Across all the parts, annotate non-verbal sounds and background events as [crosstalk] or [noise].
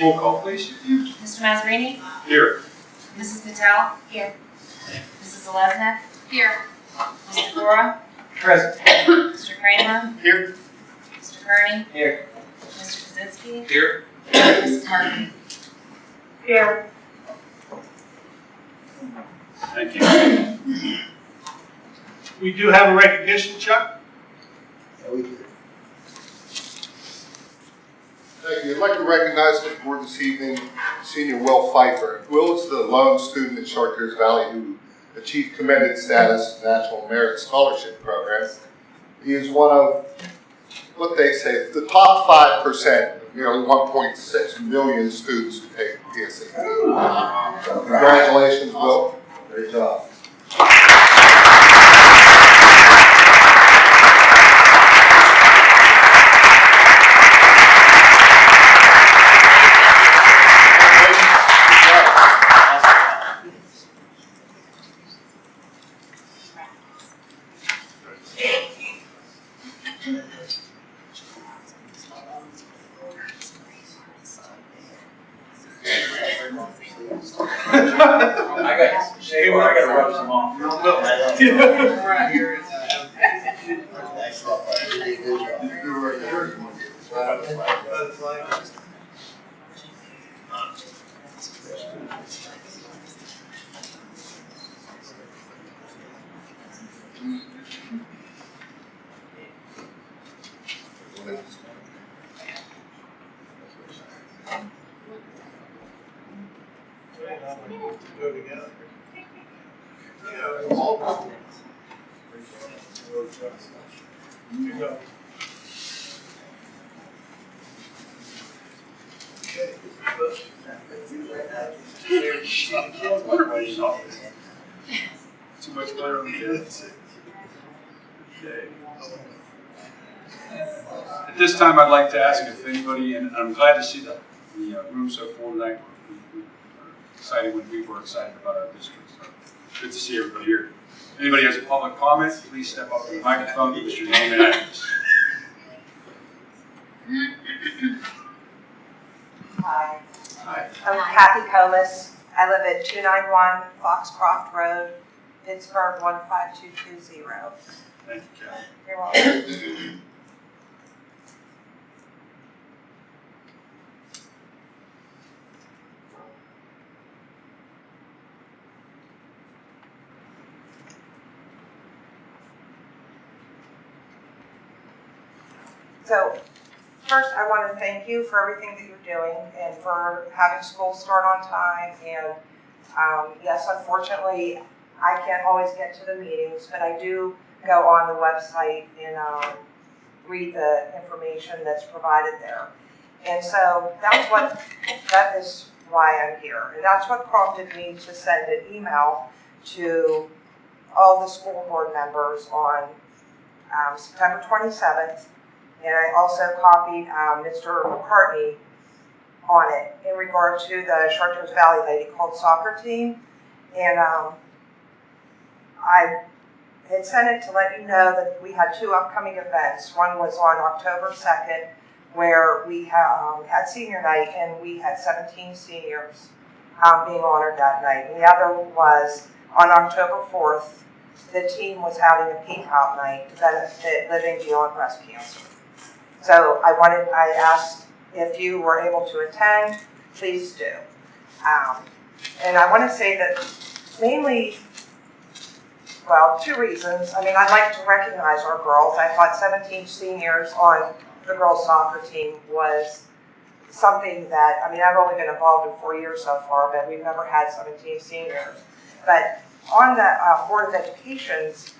Roll call, please. Mr. Mazzarini? Here. Mrs. Patel? Here. Mrs. Zeleznik? Here. Mr. Gora? Present. Mr. Kramer? Here. Mr. Kearney? Here. Mr. Kaczynski? Here. Mrs. Martin? Here. Thank you. We do have a recognition, Chuck. Yeah, we do. Thank you. I'd like to recognize the board this evening, Senior Will Pfeiffer. Will is the lone student in Chartiers Valley who achieved commended status in the National Merit Scholarship Program. He is one of, what they say, the top five percent of nearly one point six million students who take PSAT. Congratulations, Will. Great job. I got, Shay, I gotta rub some off. Right here. Go together. Too much butter on the kids. Okay. At this time, I'd like to ask if anybody, and I'm glad to see the, the uh, room so full tonight. We- we are Excited when people are excited about our district, so good to see everybody here. Anybody has a public comment, please step up to the microphone, give us your name and address. Hi, Hi. I'm Kathy Comas. I live at 291 Foxcroft Road, Pittsburgh 15220. Thank you, Kathy. You're welcome. So, first I want to thank you for everything that you're doing and for having school start on time. And um, yes, unfortunately, I can't always get to the meetings, but I do go on the website and um, read the information that's provided there. And so that's what, that is why I'm here. And that's what prompted me to send an email to all the school board members on um, September 27th. And I also copied um, Mr. McCartney on it in regard to the Chartiers Valley Lady Colts soccer team. And um, I had sent it to let you know that we had two upcoming events. One was on October 2nd, where we um, had senior night and we had 17 seniors um, being honored that night. And the other was on October 4th, the team was having a peacock night to benefit living beyond breast cancer. So I wanted, I asked if you were able to attend, please do. Um, and I want to say that mainly well, two reasons. I mean, I'd like to recognize our girls. I thought 17 seniors on the girls soccer team was something that, I mean, I've only been involved in four years so far, but we've never had 17 seniors. But on the uh, Board of Education's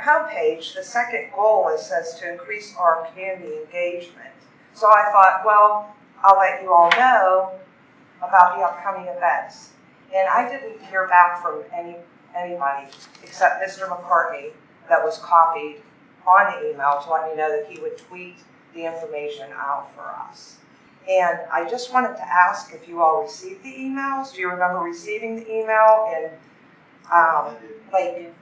homepage, the second goal is says to increase our community engagement. So I thought, well, I'll let you all know about the upcoming events. And I didn't hear back from any anybody except Mr. McCartney that was copied on the email to let me know that he would tweet the information out for us. And I just wanted to ask if you all received the emails. Do you remember receiving the email? And um, like,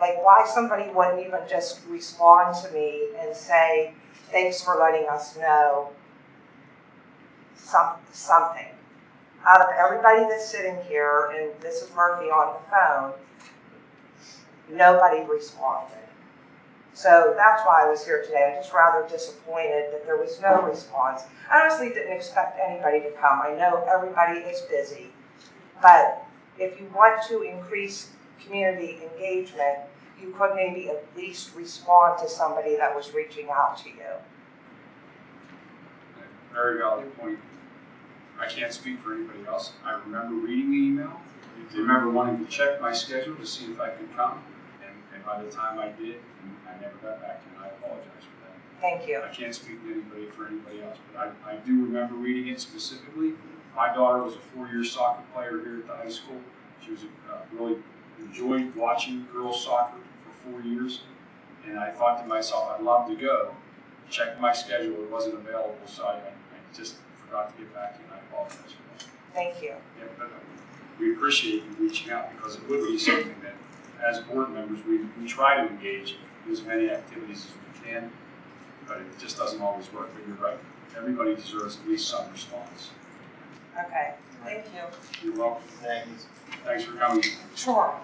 like why somebody wouldn't even just respond to me and say, thanks for letting us know some, something. Out of everybody that's sitting here, and this is Murphy on the phone, nobody responded. So that's why I was here today. I'm just rather disappointed that there was no response. I honestly didn't expect anybody to come. I know everybody is busy. But if you want to increase community engagement, you could maybe at least respond to somebody that was reaching out to you. Very valid point. I can't speak for anybody else. I remember reading the email. I remember wanting to check my schedule to see if I could come. And, and by the time I did, I never got back to you, and I apologize for that. Thank you. I can't speak to anybody for anybody else, but I, I do remember reading it specifically. My daughter was a four-year soccer player here at the high school. She was, uh, really enjoyed watching girls soccer for four years. And I thought to myself, I'd love to go. Checked my schedule, it wasn't available, so I, I just forgot to get back to you, and I apologize for that. Thank you. Yeah, but uh, we appreciate you reaching out because it would be something that, as board members, we, we try to engage in as many activities as we can, but it just doesn't always work. But you're right. Everybody deserves at least some response. Okay, thank you. You're welcome. Thank you. Thanks for coming. Sure.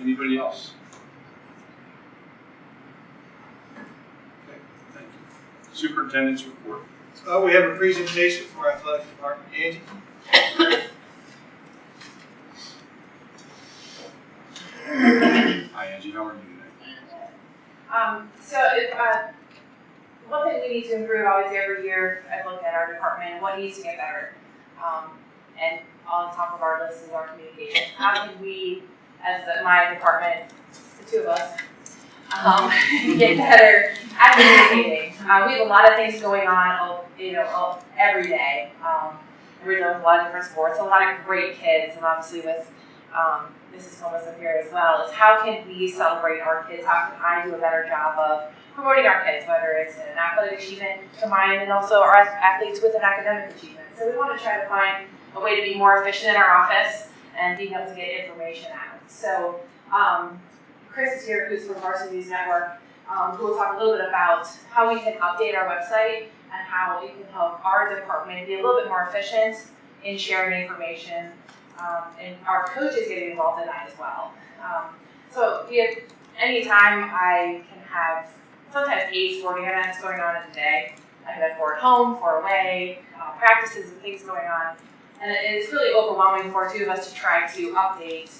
Anybody else? Okay, thank you. Superintendent's report. Uh, we have a presentation for athletic department. Angie? Hi Angie, how are you today? Um, so if, uh, one thing we need to improve obviously every year, I look at our department, what needs to get better. Um, and on top of our list is our communication. How can we, as the, my department, the two of us, um, [laughs] get better at communicating? Uh, we have a lot of things going on, uh, you know, uh, every day. Um, we're with a lot of different sports, a lot of great kids, and obviously with, um, Mrs. Thomas up here as well, is how can we celebrate our kids? How can I do a better job of promoting our kids, whether it's an athletic achievement combined and also our athletes with an academic achievement. So we want to try to find a way to be more efficient in our office and being able to get information out. So um, Chris is here, who's from Varsity News Network, um, who will talk a little bit about how we can update our website and how it can help our department be a little bit more efficient in sharing information. Um, and our coaches getting involved in that as well. Um, so have, anytime I can have sometimes eight sporting events going on in a day. I can have four at home, four away, uh, practices and things going on. And it is really overwhelming for two of us to try to update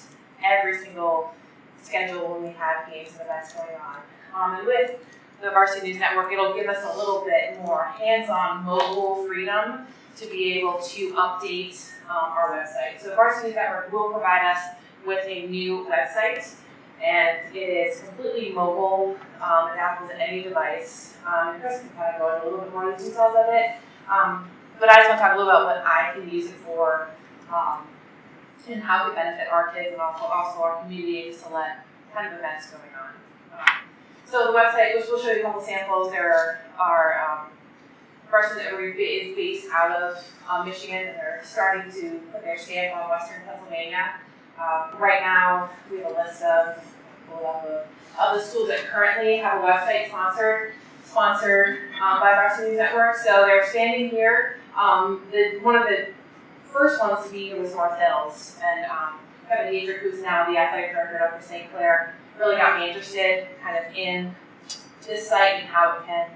every single schedule when we have games and events going on. Um, and with the Varsity News Network, it'll give us a little bit more hands-on mobile freedom to be able to update um, our website. So Varsity Network will provide us with a new website and it is completely mobile, um, adaptable to any device. Um, Chris can kind of go into a little bit more of the details of it. Um, but I just want to talk a little about what I can use it for, um, and how it benefit our kids and also, also our community just to let kind of events going on. Um, so the website, which we'll show you a couple samples, there are, um, Varsity Network is based out of um, Michigan, and they're starting to put their stamp on Western Pennsylvania. Um, right now, we have a list of, of, of the schools that currently have a website sponsored, sponsored um, by Varsity News Network. So they're standing here. Um, the, one of the first ones to be here was North Hills, and um, Kevin Diedrich, who's now the athletic director Upper St. Clair, really got me interested kind of in this site and how it can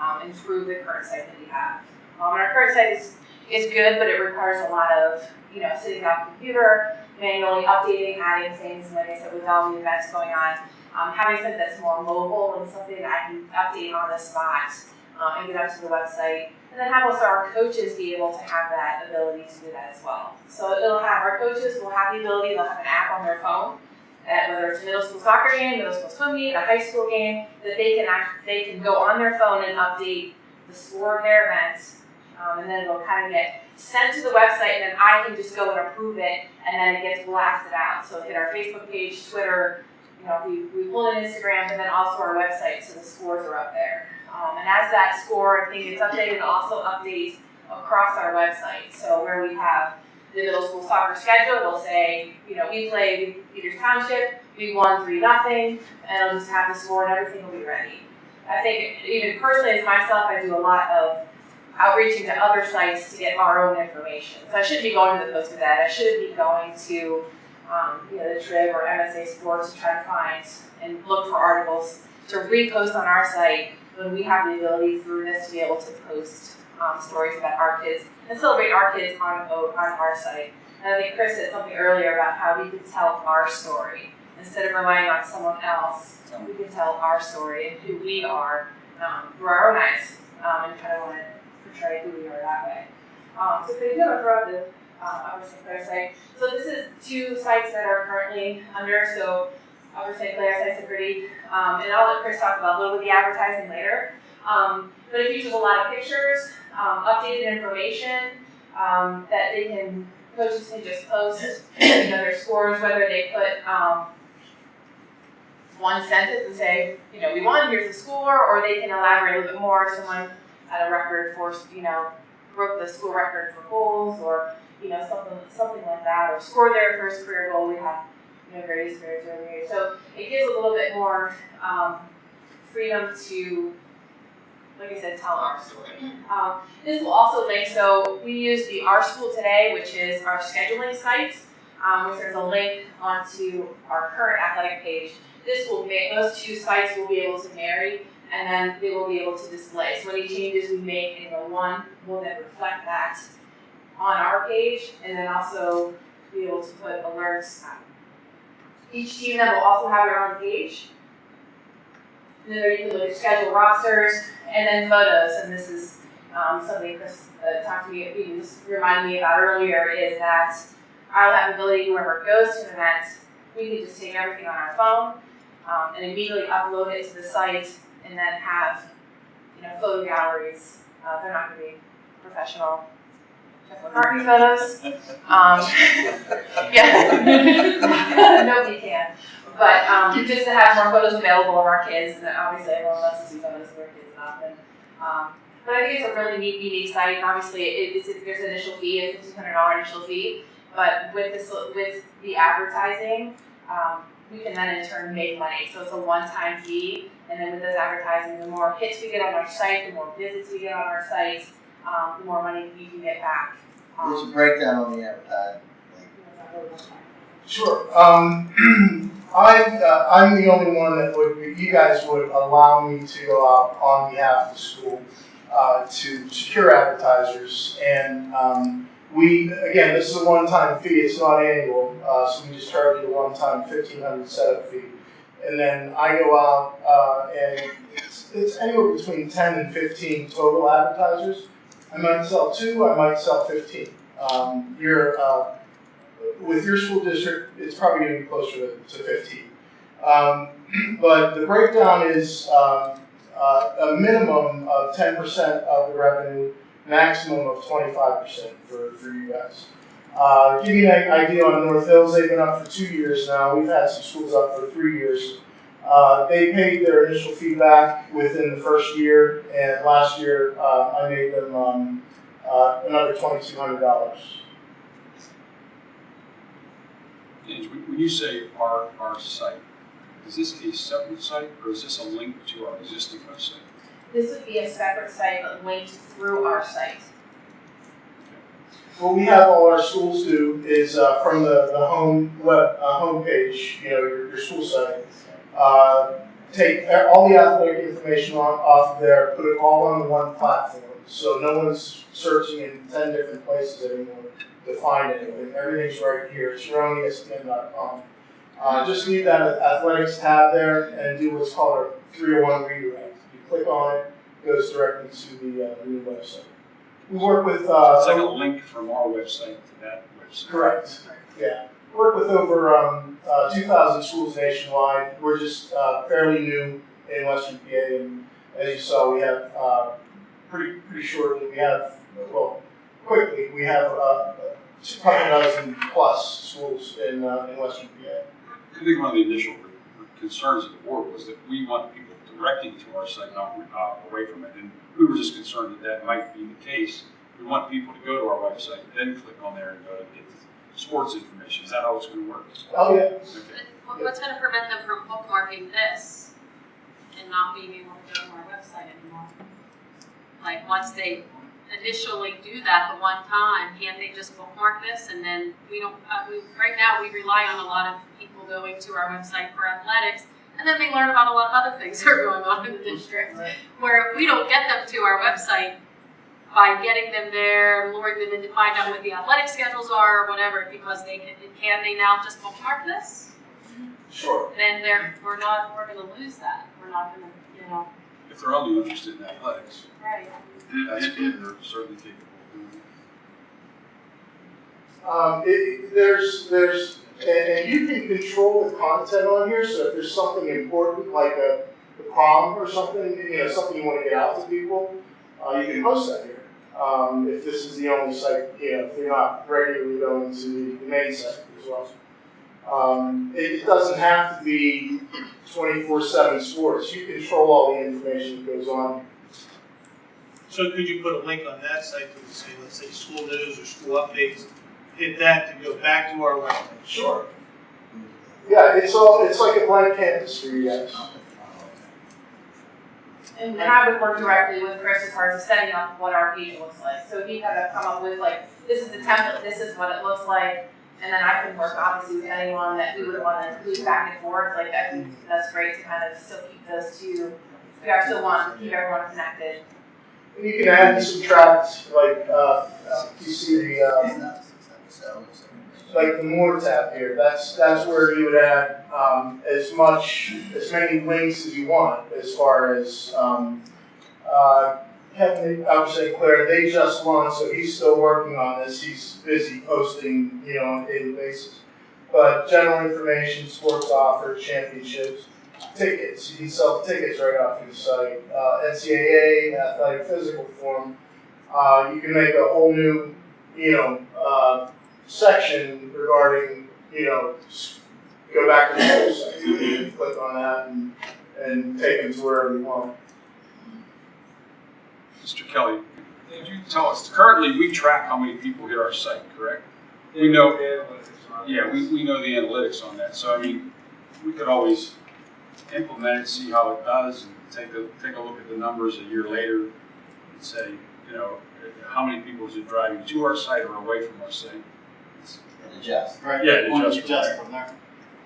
um, improve the current site that we have. Um, our current site is, is good, but it requires a lot of, you know, sitting at the computer, manually updating, adding things, and like I said, with all the events going on, um, having something that's more mobile and something that I can update on the spot um, and get up to the website. And then have also our coaches be able to have that ability to do that as well. So it'll have our coaches will have the ability, they'll have an app on their phone, at whether it's a middle school soccer game, middle school swim meet, a high school game, that they can act, they can go on their phone and update the score of their events, um, and then it'll kind of get sent to the website, and then I can just go and approve it, and then it gets blasted out. So hit our Facebook page, Twitter, you know, we, we pull in Instagram, and then also our website, so the scores are up there. Um, and as that score and thing gets updated, it also updates across our website. So where we have the middle school soccer schedule, it'll say, you know, we played Peters Township, we won three nothing, and I'll just have the score and everything will be ready. I think even personally as myself, I do a lot of outreaching to other sites to get our own information. So I shouldn't be going to the Post Gazette, I shouldn't be going to, um, you know, the Trib or MSA Sports to try to find and look for articles to repost on our site when we have the ability through this to be able to post, um, stories about our kids and celebrate our kids on, on our site. And I think Chris said something earlier about how we can tell our story instead of relying on someone else. We can tell our story and who we are um, through our own eyes, um, and kind of want to portray who we are that way. Um, so if you throw up the uh, site, so this is two sites that are currently under. So Upper St. Clair site's a pretty, um, and I'll let Chris talk about a little bit of the advertising later. Um, but it features a lot of pictures, um, updated information um, that they can coaches can just post, you know, their scores, whether they put um, one sentence and say, you know, we won, here's the score, or they can elaborate a little bit more. Someone had a record for, you know, broke the school record for goals, or you know, something something like that, or scored their first career goal. We have, you know, various various various. So it gives a little bit more um, freedom to, like I said, tell our story. Um, this will also link, so we use the Our School Today, which is our scheduling site, um, which there's a link onto our current athletic page. This will make, those two sites will be able to marry, and then they will be able to display. So any changes we make in the one will then reflect that on our page, and then also be able to put alerts. Each team then will also have their own page. There you can look at schedule rosters, and then photos, and this is um, something Chris uh, talked to me, he just reminded me about earlier, is that have the ability whoever goes to an event, we can just take everything on our phone um, and immediately upload it to the site, and then have you know photo galleries. Uh, they're not going to be professional McCartney photos. Um, [laughs] yeah, [laughs] nobody can. But um, [laughs] just to have more photos available of our kids, and obviously everyone loves to see photos of their kids often. Um, but I think it's a really neat, unique site. And obviously, it, it's, there's an initial fee, a fifteen hundred dollar initial fee. But with this, with the advertising, um, we can then in turn make money. So it's a one-time fee, and then with this advertising, the more hits we get on our site, the more visits we get on our site, um, the more money we can get back. Um, There's a breakdown on the advertising. Sure. Um, [clears throat] I, uh, I'm the only one that would, you guys would allow me to go out on behalf of the school uh, to secure advertisers. And um, we, again, this is a one-time fee, it's not annual, uh, so we just charge you a one-time fifteen hundred setup fee. And then I go out uh, and it's, it's anywhere between ten and fifteen total advertisers. I might sell two, I might sell fifteen. Um, you're, uh, with your school district, it's probably going to be closer to, to 15. Um, [clears throat] but the breakdown is um, uh, a minimum of 10% of the revenue, maximum of 25% for, for you guys. Uh, give you an idea on North Hills, they've been up for two years now. We've had some schools up for three years. Uh, they paid their initial feedback within the first year, and last year uh, I made them um, uh, another $2,200 is when you say our, our site, is this a separate site or is this a link to our existing website? This would be a separate site, but linked through our site. What we have all our schools do is uh, from the, the home web uh, homepage, you know, your, your school site, uh, take all the athletic information on, off of there, put it all on one platform, so no one's searching in ten different places anymore to find anything. Everything's right here. It's your own ESPN.com. Uh, just leave that athletics tab there and do what's called a 301 redirect. You click on it, it goes directly to the, uh, new website. We work with uh, It's like a link from our website to that website. Correct, yeah. We Work with over um, uh, 2,000 schools nationwide. We're just uh, fairly new in Western PA, and as you saw, we have uh, pretty pretty shortly. We have well, quickly we have a dozen plus schools in uh, in Western PA. I think one of the initial concerns of the board was that we want people directing to our site, not uh, away from it. And we were just concerned that that might be the case. We want people to go to our website, then click on there and go to get the sports information. Is that how it's going to work? Oh yeah, Okay. What- What's gonna prevent them from bookmarking this and not being able to go to our website anymore. Like, once they initially do that the one time, can't they just bookmark this and then we don't, uh, we, right now, we rely on a lot of people going to our website for athletics, and then they learn about a lot of other things [laughs] that are going on in the district. Where if we don't get them to our website by getting them there, luring them in to find out what the athletic schedules are or whatever, because they can, can they now just bookmark this? Sure. Then they're, we're not, we're gonna lose that, we're not gonna, you know, If they're only interested in athletics, right. Um, it, there's, there's, and, and you can control the content on here, so if there's something important, like a, a prom or something, you know, something you wanna get out to people, uh, you can post that here. Um, if this is the only site, you know, if you're not regularly going to the main site as well. Um, it, it doesn't have to be twenty-four seven sports, you control all the information that goes on. So could you put a link on that site to say, let's say, school news or school updates? Hit that to go back to our website. Sure. Yeah, it's all, it's like a blank canvas for you guys. And I would work directly with Chris as far as setting up what our page looks like. So he kind of come up with like, this is the template, this is what it looks like. And then I can work obviously with anyone that we would want to include back and forth, like I think that's great to kind of still keep those two. We are still want to keep everyone connected. And you can add and subtract, like, uh, uh, you see the, uh, like the more tab here, that's, that's where you would add, um, as much, as many links as you want, as far as, um, uh, Kevin, I Claire, they just launched, so he's still working on this, he's busy posting, you know, on a daily basis. But general information, sports offers, championships, tickets, you can sell tickets right off your site, uh, NCAA, athletic physical form. Uh, you can make a whole new, you know, uh, section regarding, you know, go back to the whole site. You can click on that and, and take them to wherever you want. Mr. Kelly, could you tell us, currently, we track how many people hit our site, correct? We know, yeah, we, we know the analytics on that, so I mean, we could always implement it, see how it does, and take a, take a look at the numbers a year later and say, you know, how many people is it driving to our site or away from our site? And adjust. Right. Yeah, it adjusts from there. from there.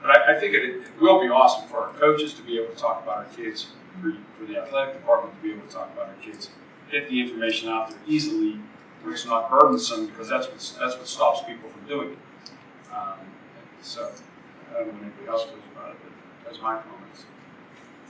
But I, I think it, it will be awesome for our coaches to be able to talk about our kids, for, for the athletic department to be able to talk about our kids. Get the information out there easily, where it's not burdensome, because that's what, that's what stops people from doing it. Um, so, I don't know what anybody else feels about it, but that's my comments.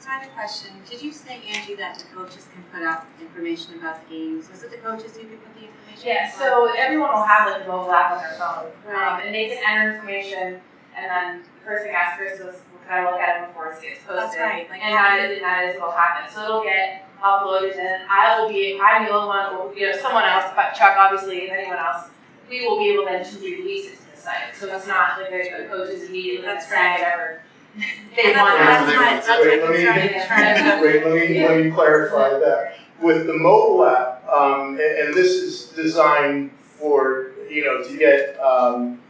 So I have a question. Did you say, Angie, that the coaches can put up information about the games? Was it the coaches who could put the information? Yeah, up? so everyone will have like a mobile app on their phone. Um, and they can enter information and then the first thing I asked Chris was, can I look at it before it gets posted? That's right, like- And that is, and that is what'll happen. So it'll get uploaded and I will be, I'm the only one, or, you know, someone else, but Chuck obviously, if anyone else, we will be able then to release it to the site. So it's not like the coaches immediately That's say right. whatever they want. that's my, that's my Wait, let me- concern. I'm trying to- Wait, let me, let me clarify that. With the mobile app, um, and, and this is designed for, you know, to get, um,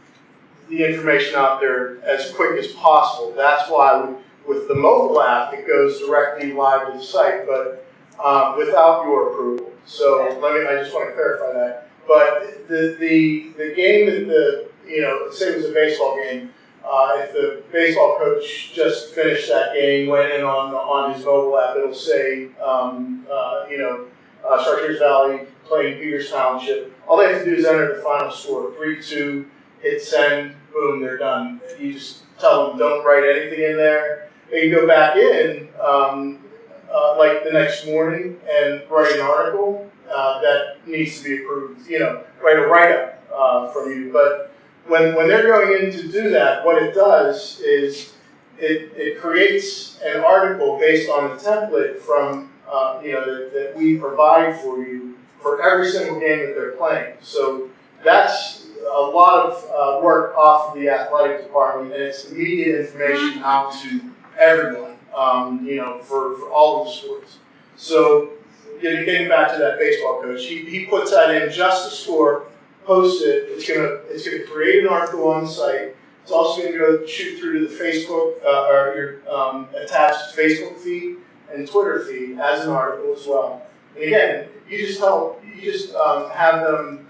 the information out there as quick as possible. That's why with the mobile app, it goes directly live to the site, but, um, without your approval. So let me, I just want to clarify that. But the, the, the game that the, you know, say it was a baseball game, uh, if the baseball coach just finished that game, went in on, on his mobile app, it'll say, um, uh, you know, uh, Valley playing Peters Township. All they have to do is enter the final score, three, two, hit send, boom, they're done. You just tell them, don't write anything in there. They can go back in, um, uh, like the next morning and write an article, uh, that needs to be approved, you know, write a write-up, uh, from you. But when, when they're going in to do that, what it does is it, it creates an article based on the template from, uh, you know, that, that we provide for you for every single game that they're playing. So that's a lot of uh, work off of the athletic department, and it's immediate information out to everyone, um, you know, for, for all of the sports. So getting, getting back to that baseball coach, he, he puts that in just to score, post it. It's gonna it's gonna create an article on the site. It's also gonna go shoot through to the Facebook uh, or your um, attached Facebook feed, and Twitter feed as an article as well. And again, you just tell, you just um, have them,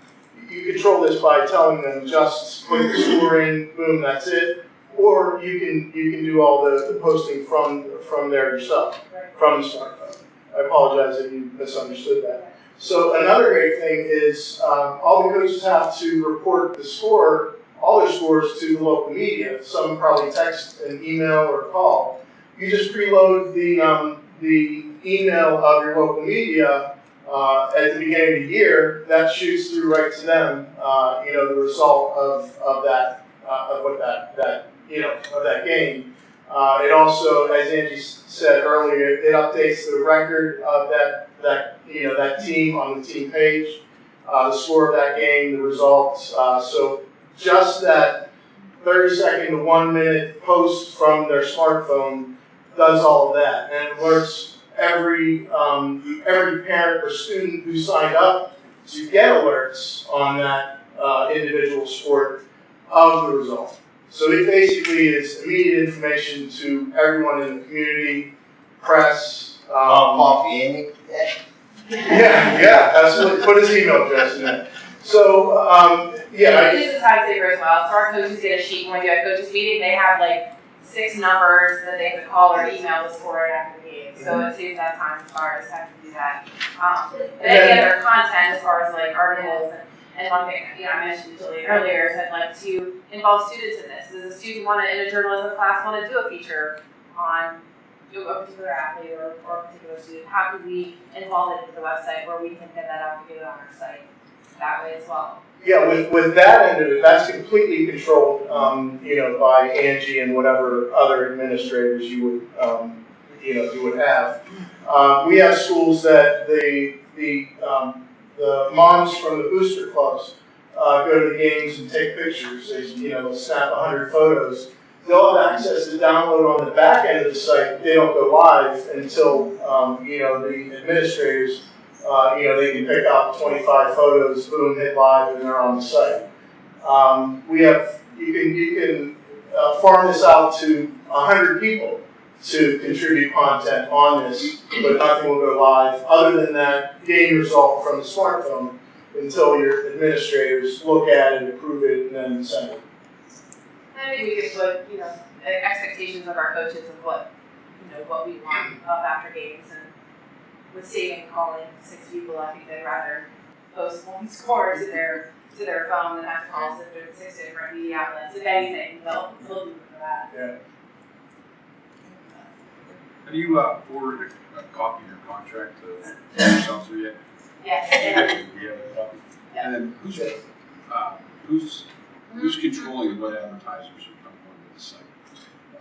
you control this by telling them just put the score in, boom, that's it. Or you can you can do all the, the posting from from there yourself, from the smartphone. I apologize if you misunderstood that. So another great thing is um, all the coaches have to report the score, all their scores to the local media. Some probably text an email or call. You just preload the um, the email of your local media uh, at the beginning of the year. That shoots through right to them. Uh, you know the result of, of that uh, of what that that you know of that game. Uh, it also, as Angie said earlier, it updates the record of that that you know that team on the team page, uh, the score of that game, the results. Uh, so just that 30 second to one minute post from their smartphone does all of that, and alerts every um, every parent or student who signed up to get alerts on that uh, individual sport of the result. So it basically is immediate information to everyone in the community, press. Um, Amy? Yeah, yeah, absolutely. Put his email address in there. So, um, yeah, I, This is a time saver as well, so our coaches get a sheet when we do a coaches meeting, they have like six numbers that they have to call or email us for right after the meeting, so it saves that time as far as having to do that. Um, and any other content as far as like articles and, and one thing, you know, I mentioned to Julie earlier, is I'd like to involve students in this. Does a student wanna, in a journalism class, wanna do a feature on a particular athlete or, or a particular student? How could we involve it into the website where we can get that out it on our site that way as well? Yeah, with, with that end of it, that's completely controlled, um, you know, by Angie and whatever other administrators you would, um, you know, you would have. Um, we have schools that the, the, um, the moms from the booster clubs, uh, go to the games and take pictures, they, you know, snap a hundred photos. They'll have access to download on the back end of the site, they don't go live until, um, you know, the administrators uh, you know, they can pick out 25 photos, boom, hit live, and they're on the site. Um, we have, you can, you can uh, farm this out to 100 people to contribute content on this, but nothing will go live other than that game result from the smartphone until your administrators look at it, approve it, and then send it. And maybe we could put, you know, expectations of our coaches of what, you know, what we want up after games and with saving calling six people, I think they'd rather post one score to their, to their phone than have to call six, six different media outlets. If anything, they'll, they'll do it for that. Have you uh, forwarded a, a copy of your contract to yourself through yet? Yes, and We have a copy. Yeah. And then who's, uh, who's, who's controlling what advertisers are coming onto the site?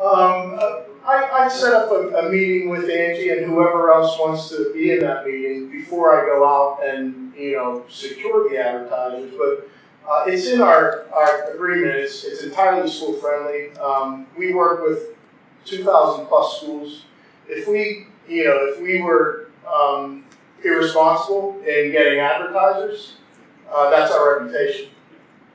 Um, I, I set up a, a meeting with Angie and whoever else wants to be in that meeting before I go out and, you know, secure the advertisers, but uh, it's in our, our agreement, it's, it's entirely school friendly. Um, we work with two thousand plus schools. If we, you know, if we were, um, irresponsible in getting advertisers, uh, that's our reputation.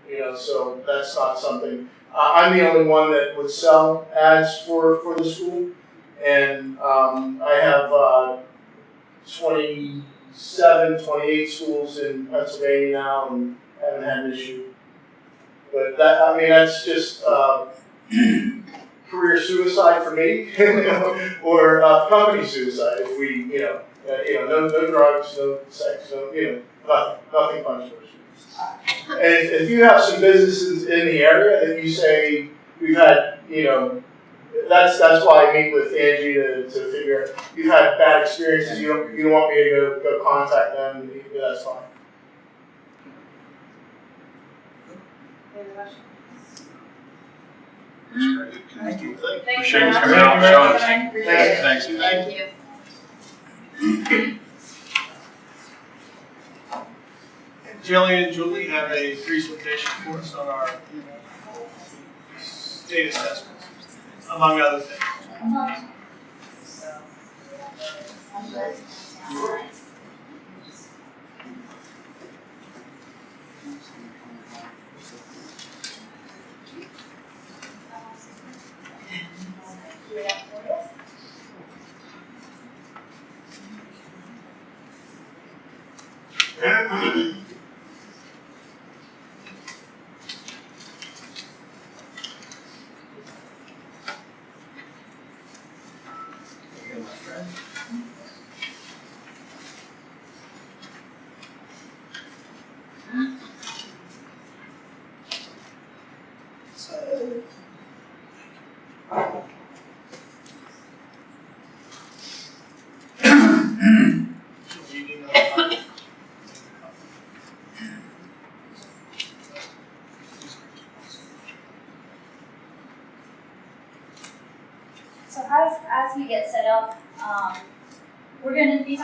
You know, so that's not something, uh, I'm the only one that would sell ads for, for the school. And um, I have uh, 27, 28 schools in Pennsylvania now and haven't had an issue. But that, I mean, that's just uh, [clears throat] career suicide for me, [laughs] or uh, company suicide if we, you know, uh, you know, no, no drugs, no sex, no, you know, nothing, nothing punishable. And if, if you have some businesses in the area that you say, we've had, you know, that's, that's why I meet with Angie to, to figure, out you've had bad experiences, you don't, you don't want me to go, go contact them, that's fine. Any other questions? That's great. Thank you. Thank you Appreciate you much. coming out and showing us. Thank you. Thanks, Thank you. Jillian and Julie have a presentation for us on our state assessments, among other things.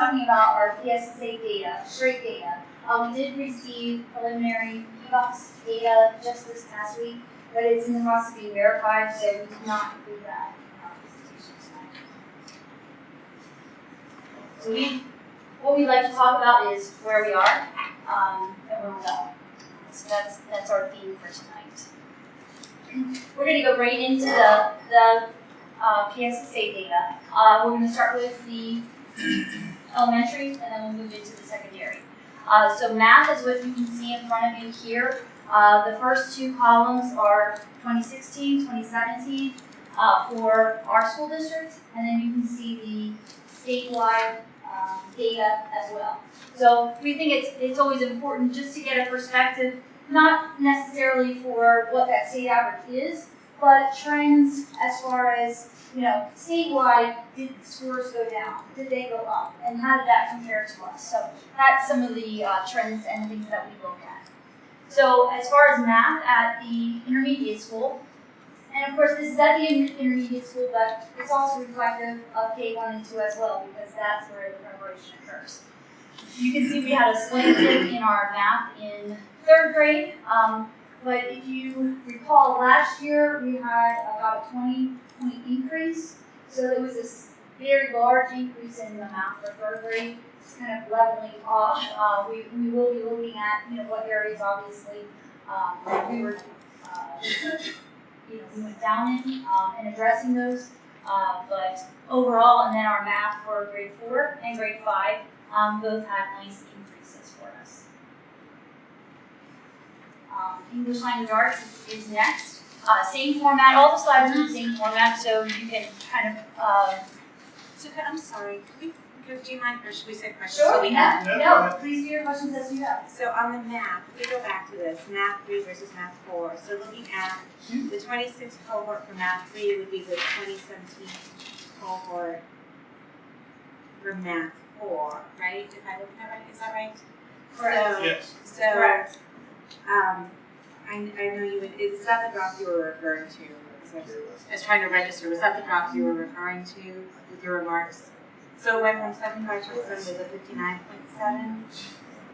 Talking about our PSSA data, straight data. Uh, we did receive preliminary PVAAS data just this past week, but it's in the process of being verified, so we did not include that in our presentation tonight. So we, what we'd like to talk about is where we are, um, and where we're going. So that's, that's our theme for tonight. We're gonna go right into the, the uh, PSSA data. Uh, we're going to start with the elementary and then we'll move into the secondary. Uh, so math is what you can see in front of you here. Uh, the first two columns are 2016, 2017 uh, for our school districts, and then you can see the statewide um, data as well. So we think it's, it's always important just to get a perspective, not necessarily for what that state average is, but trends as far as, you know, statewide, did scores go down? Did they go up? And how did that compare to us? So that's some of the uh, trends and things that we look at. So as far as math at the intermediate school, and of course this is at the intermediate school, but it's also reflective of K1 and 2 as well, because that's where the preparation occurs. You can see we had a slant dip in our math in third grade. Um, but if you recall, last year we had about a 20 point increase. So there was this very large increase in the math for third grade. It's kind of leveling off. Uh, we, we will be looking at, you know, what areas obviously um, we were, uh, you know, we went down in um, and addressing those. Uh, but overall, and then our math for grade four and grade five um, both had nice increases for us. Um, English language arts is, is next. Uh, same format, all the slides are in the same format, so you can kind of, uh, So could- I'm sorry, could we, do you mind, or should we say questions? so we have- no, please do your questions as you have. So on the map, if we go back to this, math three versus math four, so looking at the twenty-six cohort for math three would be the twenty seventeen cohort for math four, right? If I look at that right, is that right? Correct. So- Yes. So, Correct. Um, I, I know you would, is that the drop you were referring to? That- I was trying to register, was that the drop you were referring to with your remarks? So it went from seventy-five percent to the fifty-nine point seven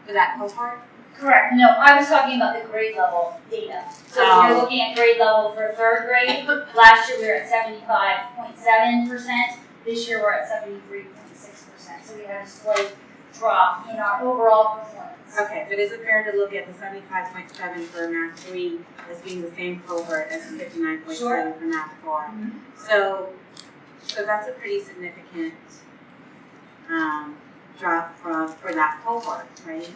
for that cohort? Correct, no, I was talking about the grade level data. So if you're Oh. looking at grade level for third grade, last year we were at seventy-five point seven percent, this year we're at seventy-three point six percent. So we had a slight drop in our overall performance. Okay, but is it fair to look at the seventy-five point seven for math three as being the same cohort as the fifty-nine point seven for math four? Mhm. So, so that's a pretty significant, um, drop from, for that cohort, right?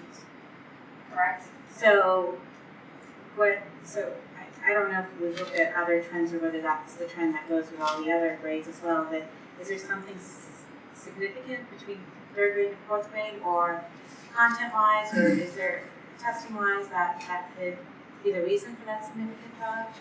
Correct. So, what, so, I, I don't know if we looked at other trends or whether that's the trend that goes with all the other grades as well, but is there something s- significant between third grade and fourth grade, or content-wise, or is there testing-wise that, that could be the reason for that significant drop?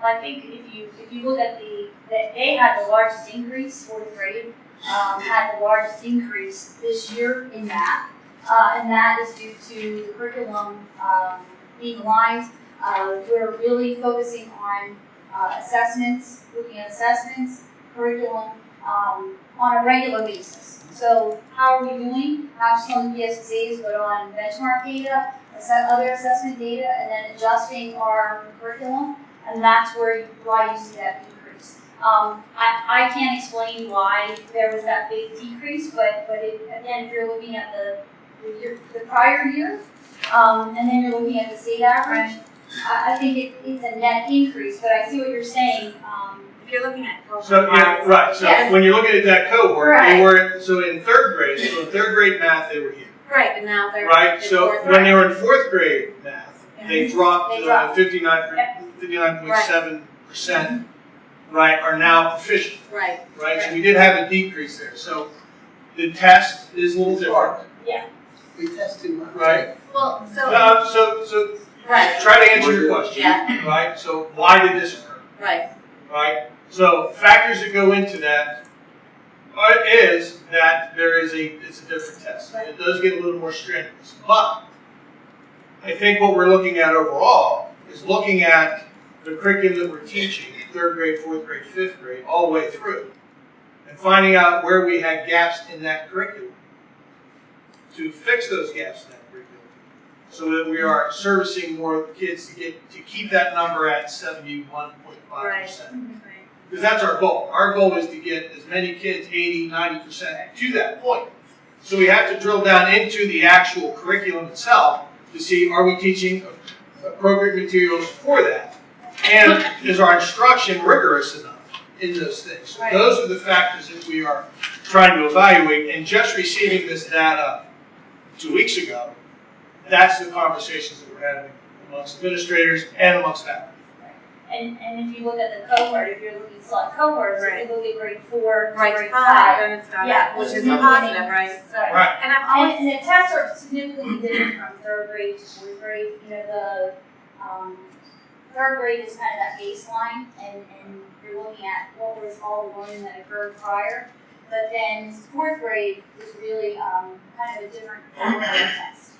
Well, I think if you, if you look at the, that they had the largest increase, fourth grade, um, had the largest increase this year in math. Uh, and that is due to the curriculum, um, being aligned. Uh, we're really focusing on, uh, assessments, looking at assessments, curriculum, um, on a regular basis. So how are we doing? Not just on the PSSAs, but on benchmark data, other assessment data, and then adjusting our curriculum and that's where why you see that decrease. Um, I, I can't explain why there was that big decrease, but but it, again, if you're looking at the the, year, the prior year, um, and then you're looking at the state average, I, I think it, it's a net increase. But I see what you're saying. Um, If you're looking at cohort-wise. So, yeah, right, so Yes. when you're looking at that cohort, Right. they were, so in third grade, so in third grade math, they were here. Right, and now they're right? in So fourth when they were in fourth grade math, they dropped They uh, dropped. 59, 59.7 percent, right, are now proficient, Right, right? So we did have a decrease there. So the test is a little different, Yeah. We test too much. right? well, so, Uh, so, so right, try to answer your question, Yeah. right? So why did this occur, right, right? So factors that go into that are, is that there is a, it's a different test. It does get a little more strenuous, but I think what we're looking at overall is looking at the curriculum that we're teaching, third grade, fourth grade, fifth grade, all the way through, and finding out where we had gaps in that curriculum to fix those gaps in that curriculum, so that we are servicing more kids to get to keep that number at seventy-one point five percent. right. Because that's our goal. Our goal is to get as many kids, 80, 90% to that point. So we have to drill down into the actual curriculum itself to see are we teaching appropriate materials for that? And is our instruction rigorous enough in those things? So Right. Those are the factors that we are trying to evaluate. And just receiving this data two weeks ago, that's the conversations that we're having amongst administrators and amongst faculty. And, and if you look at the cohort, if you're looking at select cohorts, if Right. you look at grade four, to Right, grade five, five. then it's done, Yeah, which which is is a positive, right? So- Right. And I've And, always, and the tests are significantly different from third grade to fourth grade, you know, the, um, third grade is kind of that baseline, and, and you're looking at what was all the learning that occurred prior. But then fourth grade is really, um, kind of a different kind of test.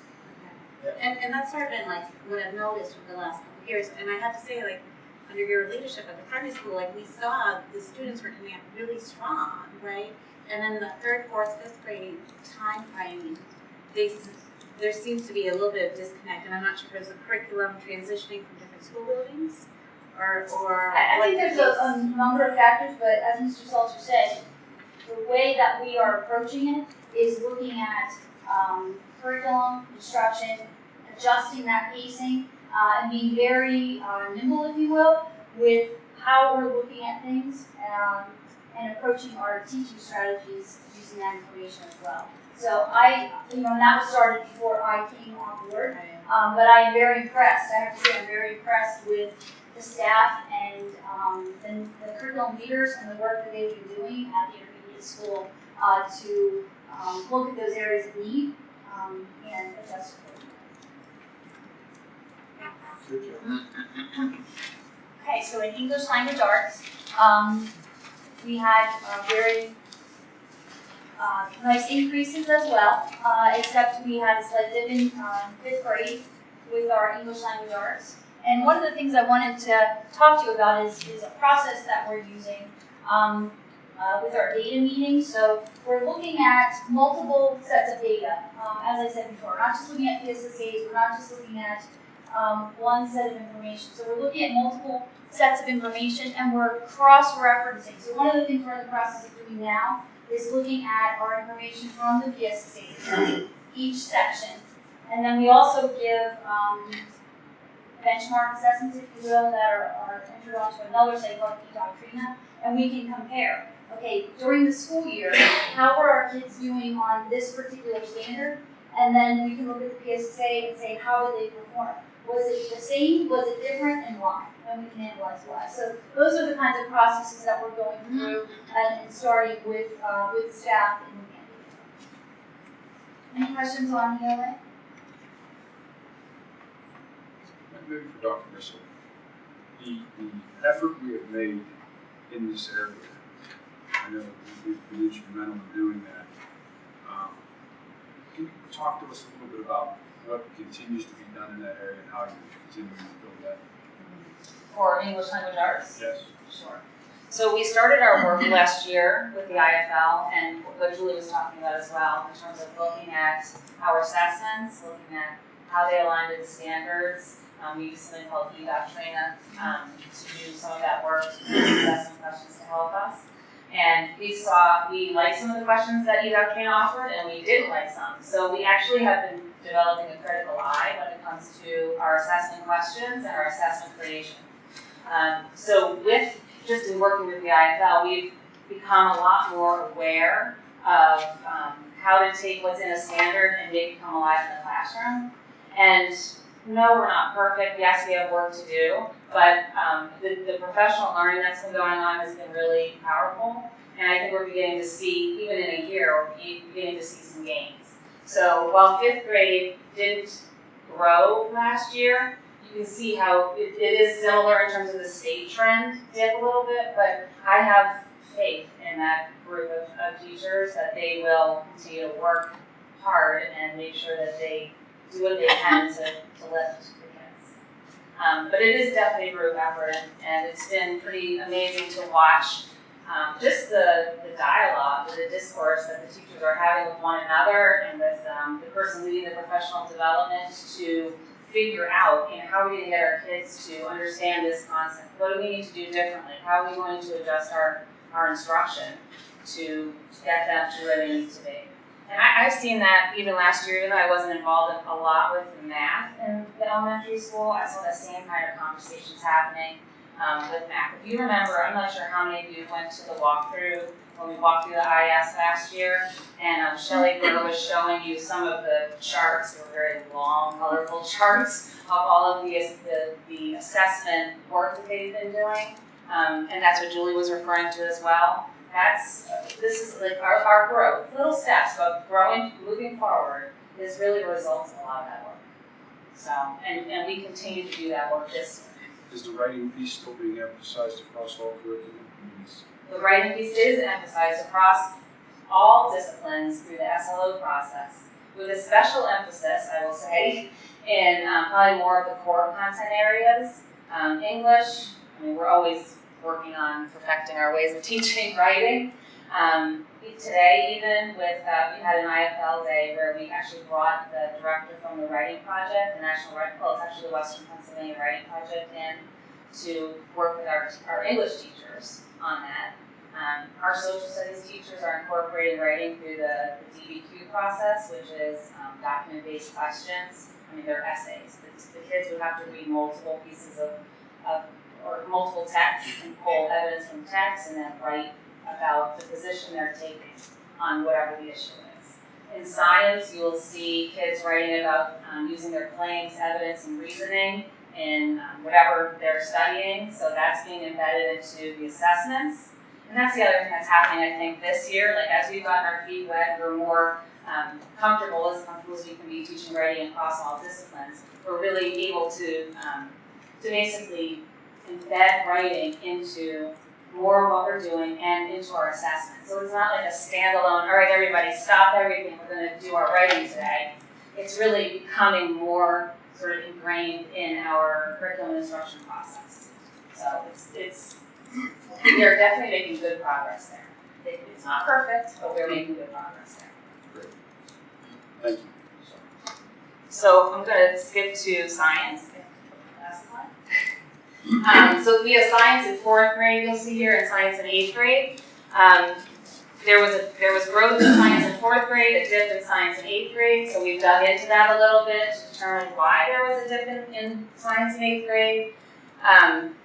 and, and that's sort of been like what I've noticed over the last couple of years, and I have to say, like, under your leadership at the primary school, like, we saw the students were coming up really strong, right? And then the third, fourth, fifth grade time frame, they, there seems to be a little bit of disconnect, and I'm not sure if there's a curriculum transitioning from different school buildings, or, or. I, I think there's a, a number of factors, but as Mr. Salter said, the way that we are approaching it is looking at, um, curriculum, instruction, adjusting that pacing, uh, and being very, uh, nimble, if you will, with how we're looking at things, um, and approaching our teaching strategies using that information as well. So I, you know, and that was started before I came on board, um, but I am very impressed, I have to say, I'm very impressed with the staff and, um, and the curriculum leaders and the work that they've been doing at the intermediate school, uh, to, um, look at those areas of need, um, and adjust. Okay, so in English language arts, um, we had uh, very uh, nice increases as well, uh, except we had a slight dip in um, fifth grade with our English language arts. And one of the things I wanted to talk to you about is, is a process that we're using um, uh, with our data meetings. So we're looking at multiple sets of data, um, as I said before. We're not just looking at PSSAs, we're not just looking at um, one set of information. So we're looking at multiple sets of information and we're cross-referencing. So one of the things we're in the process of doing now is looking at our information from the PSSAs, [coughs] each section. And then we also give um, benchmark assessments, if you will, that are, are entered onto another site called eDoctrina, and we can compare. Okay, during the school year, how are our kids doing on this particular standard? And then we can look at the PSSA and say, how did they perform? Was it the same? Was it different? And why? And we can analyze why. So those are the kinds of processes that we're going through and, and starting with uh, with staff in the Any questions on ELA? Maybe for Dr. Bissell, the, the effort we have made in this area, I know we've been instrumental in doing that. Um, Can you talk to us a little bit about what continues to be done in that area and how you're continuing to build that? for English language arts? Yes. Sure. So we started our work last year with the IFL and what Julie was talking about as well, in terms of looking at our assessments, looking at how they align to the standards. Um, we use something called eDoctrina, um, to do some of that work, assessment questions to help us. And we saw, we liked some of the questions that eDoctrina offered and we didn't like some. So we actually have been developing a critical eye when it comes to our assessment questions and our assessment creation. Um, so with, just in working with the IFL, we've become a lot more aware of um, how to take what's in a standard and make it come alive in the classroom. And no, we're not perfect. Yes, we have work to do, but um, the, the professional learning that's been going on has been really powerful. And I think we're beginning to see, even in a year, we're beginning to see some gains. So while fifth grade didn't grow last year, you can see how it, it is similar in terms of the state trend dip a little bit, but I have faith in that group of, of teachers that they will continue to work hard and make sure that they do what they can to, to lift the kids. Um, but it is definitely a group effort, and, and it's been pretty amazing to watch um, just the, the dialogue, the discourse that the teachers are having with one another and with um, the person leading the professional development to figure out, you know, how are we going to get our kids to understand this concept? What do we need to do differently? How are we going to adjust our, our instruction to get them to where they need to be? And I, I've seen that even last year, even though I wasn't involved in, a lot with math in the elementary school, I saw the same kind of conversations happening um, with math. If you remember, I'm not sure how many of you went to the walkthrough when we walked through the IS last year, and um, Shelley Burr was showing you some of the charts. They were very long, colorful charts of all of the, the, the assessment work that they've been doing. Um, and that's what Julie was referring to as well. That's, this is like our, our growth, little steps, but growing, moving forward is really the result of a lot of that work. So, and, and we continue to do that work this. Is the writing piece still being emphasized across all curriculum? Yes. The writing piece is emphasized across all disciplines through the SLO process, with a special emphasis, I will say, in um, probably more of the core content areas. Um, English, I mean, we're always working on perfecting our ways of teaching [laughs] writing. Um, today, even with, uh, we had an IFL day where we actually brought the director from the writing project, the National Writing, well, it's actually the Western Pennsylvania Writing Project, in to work with our, our English teachers on that. Um, our social studies teachers are incorporating writing through the, the DBQ process, which is um, document-based questions. I mean, they're essays. The, the kids would have to read multiple pieces of, of or multiple texts and pull evidence from text and then write about the position they're taking on whatever the issue is. In science, you will see kids writing about um, using their claims, evidence, and reasoning in um, whatever they're studying. So that's being embedded into the assessments. And that's the other thing that's happening, I think, this year. Like as we've gotten our feet wet, we're more um, comfortable, as comfortable as we can be teaching writing across all disciplines. We're really able to um, to basically embed writing into more of what we're doing and into our assessment. So it's not like a standalone, all right, everybody, stop everything, we're going to do our writing today. It's really becoming more sort of ingrained in our curriculum instruction process. So it's, it's we are definitely making good progress there. It's not perfect, but we're making good progress there. Great. Thank you. So I'm gonna skip to science. Last slide. Um, so we have science in fourth grade, you'll see here, and science in eighth grade. Um, there was a, there was growth in science in fourth grade, a dip in science in eighth grade, so we've dug into that a little bit to determine why there was a dip in, in science in eighth grade. Um,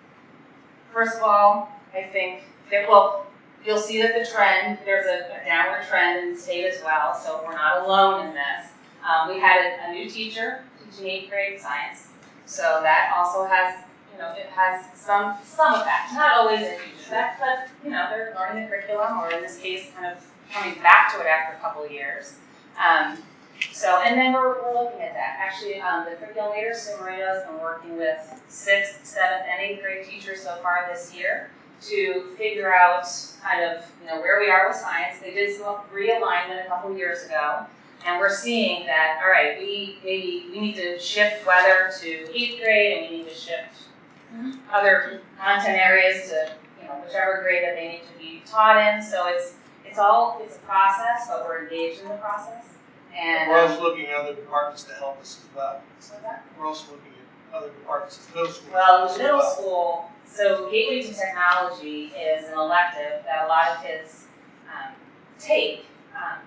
first of all, I think that, well, you'll see that the trend, there's a, a downward trend in the state as well, so we're not alone in this. Um, we had a, a new teacher teaching eighth grade science, so that also has, know, it has some some effect. Not always a huge effect, but you know, they're learning the curriculum, or in this case, kind of coming back to it after a couple of years. Um, so, and then we're, we're looking at that. Actually, um, the curriculum leader, Sue Moreno, has been working with sixth, seventh, and eighth grade teachers so far this year to figure out kind of, you know, where we are with science. They did some realignment a couple of years ago. And we're seeing that, all right, we maybe we need to shift weather to eighth grade and we need to shift other content areas to, you know, whichever grade that they need to be taught in. So it's it's all it's a process, but we're engaged in the process. And We're um, also looking at other departments to help us as well. We're also looking at other departments in middle school. Well, as in middle well. school, so Gateway to Technology is an elective that a lot of kids um, take. Um,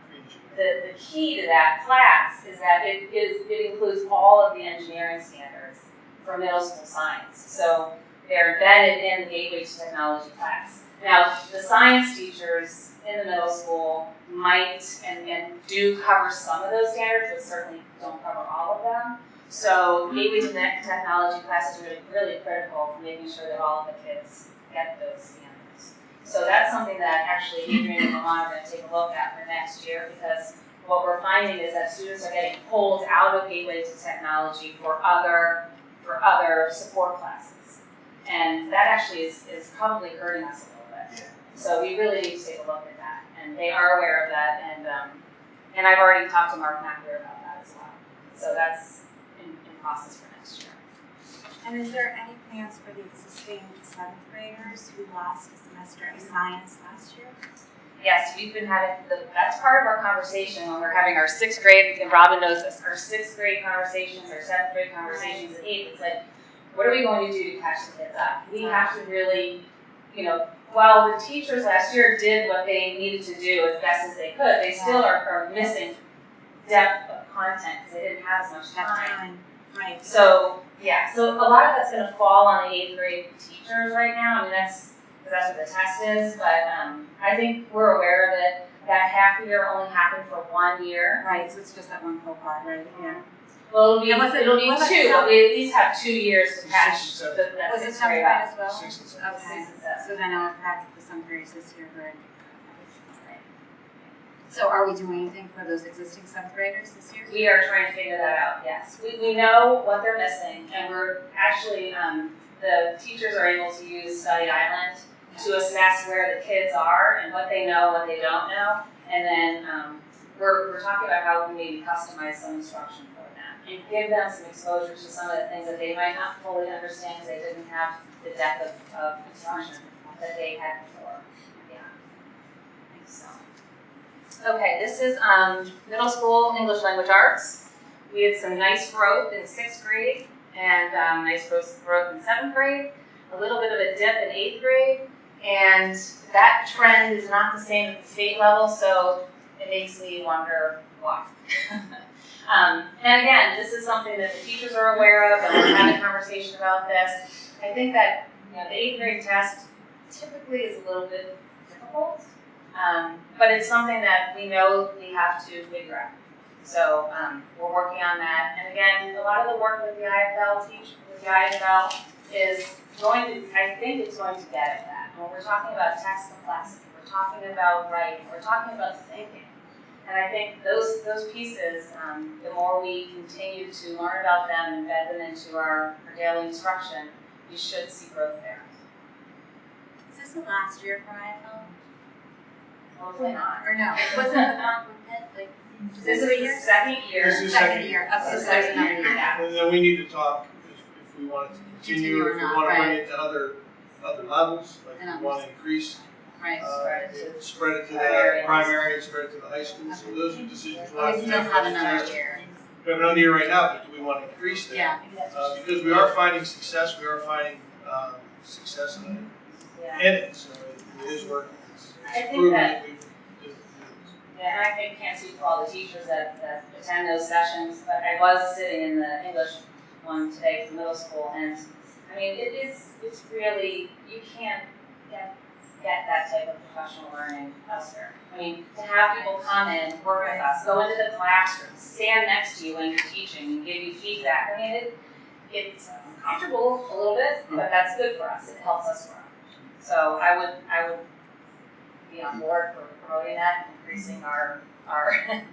the, the key to that class is that it is it includes all of the engineering standards for middle school science. So they're embedded in the Gateway to Technology class. Now, the science teachers in the middle school might and, and do cover some of those standards, but certainly don't cover all of them. So gateway to technology classes are really, really critical for making sure that all of the kids get those standards. So that's something that actually Adrian and Milan are gonna take a look at for next year because what we're finding is that students are getting pulled out of gateway to technology for other, for other support classes. And that actually is, is probably hurting us a little bit. So we really need to take a look at that, and they are aware of that, and, um, and I've already talked to Mark McAleer about that as well. So that's in, in process for next year. And is there any plans for the existing seventh graders who lost a semester of science last year? Yes, we've been having, the, that's part of our conversation when we're having our sixth grade, and Robin knows this, our sixth grade conversations, our seventh grade conversations, and eighth, it's like, what are we going to do to catch the kids up? We have to really, you know, while the teachers last year did what they needed to do as best as they could, they still are, are missing depth of content, because they didn't have as much time. Right. So, yeah, so a lot of that's gonna fall on the eighth grade teachers right now, I mean, that's, because that's what the test is, but, um, I think we're aware of it. That half year only happened for one year. Right, so it's just that one cohort, right? Yeah. Well, it'll be, And was it- it'll be was two, some- but we at least have two years to catch Six and the, Was it sixth seventh grade grade as well? Six and seven. Okay, Six and seven. so then I'll practice the summer grades this year, good. So are we doing anything for those existing seventh graders this year? We are trying to figure that out, yes. We, we know what they're missing, and we're actually, um, the teachers are able to use Study Island to assess where the kids are and what they know, what they don't know. And then, um, we're, we're talking about how we maybe customize some instruction for them and give them some exposure to some of the things that they might not fully understand because they didn't have the depth of, of instruction that they had before. Yeah. So. Okay, this is, um, middle school English language arts. We had some nice growth in sixth grade and, um, nice growth in seventh grade, a little bit of a dip in eighth grade. And that trend is not the same at the state level, so it makes me wonder why. [laughs] um, and again, this is something that the teachers are aware of, and we're having a conversation about this. I think that you know, the eighth grade test typically is a little bit difficult, um, but it's something that we know we have to figure out. So um, we're working on that. And again, a lot of the work with the IFL teach, with the IFL is going to, I think it's going to get at that. When we're talking about text complexity, we're talking about writing, we're talking about thinking. And I think those those pieces, um, the more we continue to learn about them and embed them into our, our daily instruction, we should see growth there. Is this the last year for IFL? Hopefully not. Or no, wasn't the one with like, This is the second year. This is second second year, so This is there's second year, year. yeah. And then we need to talk if, if we want it to continue, Continue or if we not, wanna bring right. it to other, other levels, like And we wanna increase, Right. uh, Spread it to spread it to the primary and- primary and spread it to the high school, so those are decisions we'll have We to still make. have next another year. year. We have another year right now, but do we wanna increase that? Yeah. Uh, because we are finding success, we are finding, um, success in Yeah. it, in it, so it it is working. It's- I it's think proven that- we- we- Yeah, and I think, can't speak for all the teachers that, that attend those sessions, but I was sitting in the English one today for middle school, and, I mean, it is, it's really, you can't get, get that type of professional learning elsewhere. I mean, to have people come in, work with us, go into the classroom, stand next to you when you're teaching, and give you feedback, I mean, it, it's uncomfortable a little bit, but that's good for us, it helps us grow. So I would, I would be on board for promoting that, and increasing our, our, [laughs]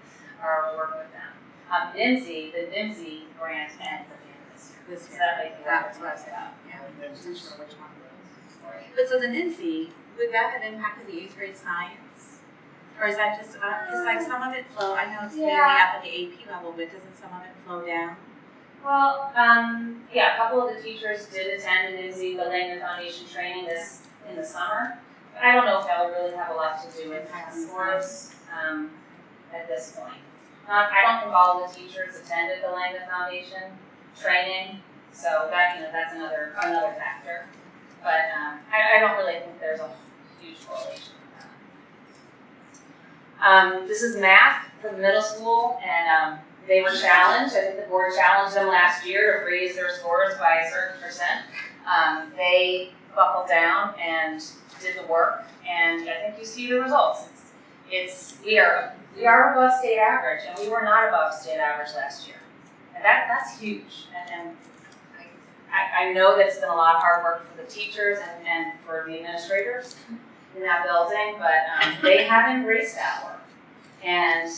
our work with them. Um, NIMSY, the NIMSY grant at the this So that might be what That's we're what I said. about. Yeah, I wasn't sure which one. But so the NIMSY, would that have impacted the eighth grade science? Or is that just, uh, it's like some of it flow, I know it's mainly Yeah. up at the AP level, but doesn't some of it flow down? Well, um, yeah, a couple of the teachers did attend the NIMSY, the Langdon Foundation training this, in the summer. But I don't know if that would really have a lot to do with Impact scores, um, at this point. Not, I don't think all the teachers attended the Langdon Foundation training, so that, you know, that's another, another factor. But, um, I, I don't really think there's a huge correlation with that. Um, this is math for the middle school, and, um, they were challenged, I think the board challenged them last year to raise their scores by a certain percent. Um, they buckled down and did the work, and I think you see the results. It's, it's, we are, we are above state average, and we were not above state average last year. And that, that's huge, and, and I, I know that it's been a lot of hard work for the teachers and, and for the administrators in that building, but, um, they [laughs] have embraced that work. And,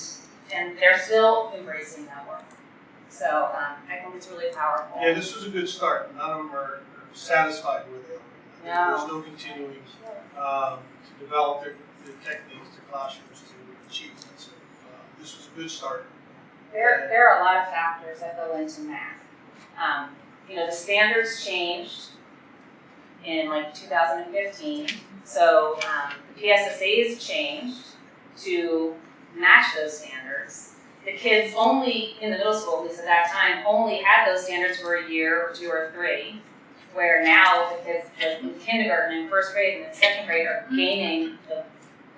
and they're still embracing that work. So, um, I think it's really powerful. Yeah, this was a good start. None of them are are satisfied where they are. No. There's no continuing um, to develop their, their techniques, their classrooms to achieve that. So uh, this was a good start. There, there are a lot of factors that go into math. Um, you know, the standards changed in like 2015, so um, the PSSA's changed to match those standards. The kids only, in the middle school, at least at that time, only had those standards for a year or two or three, where now the kids in kindergarten and first grade and second grade are gaining the,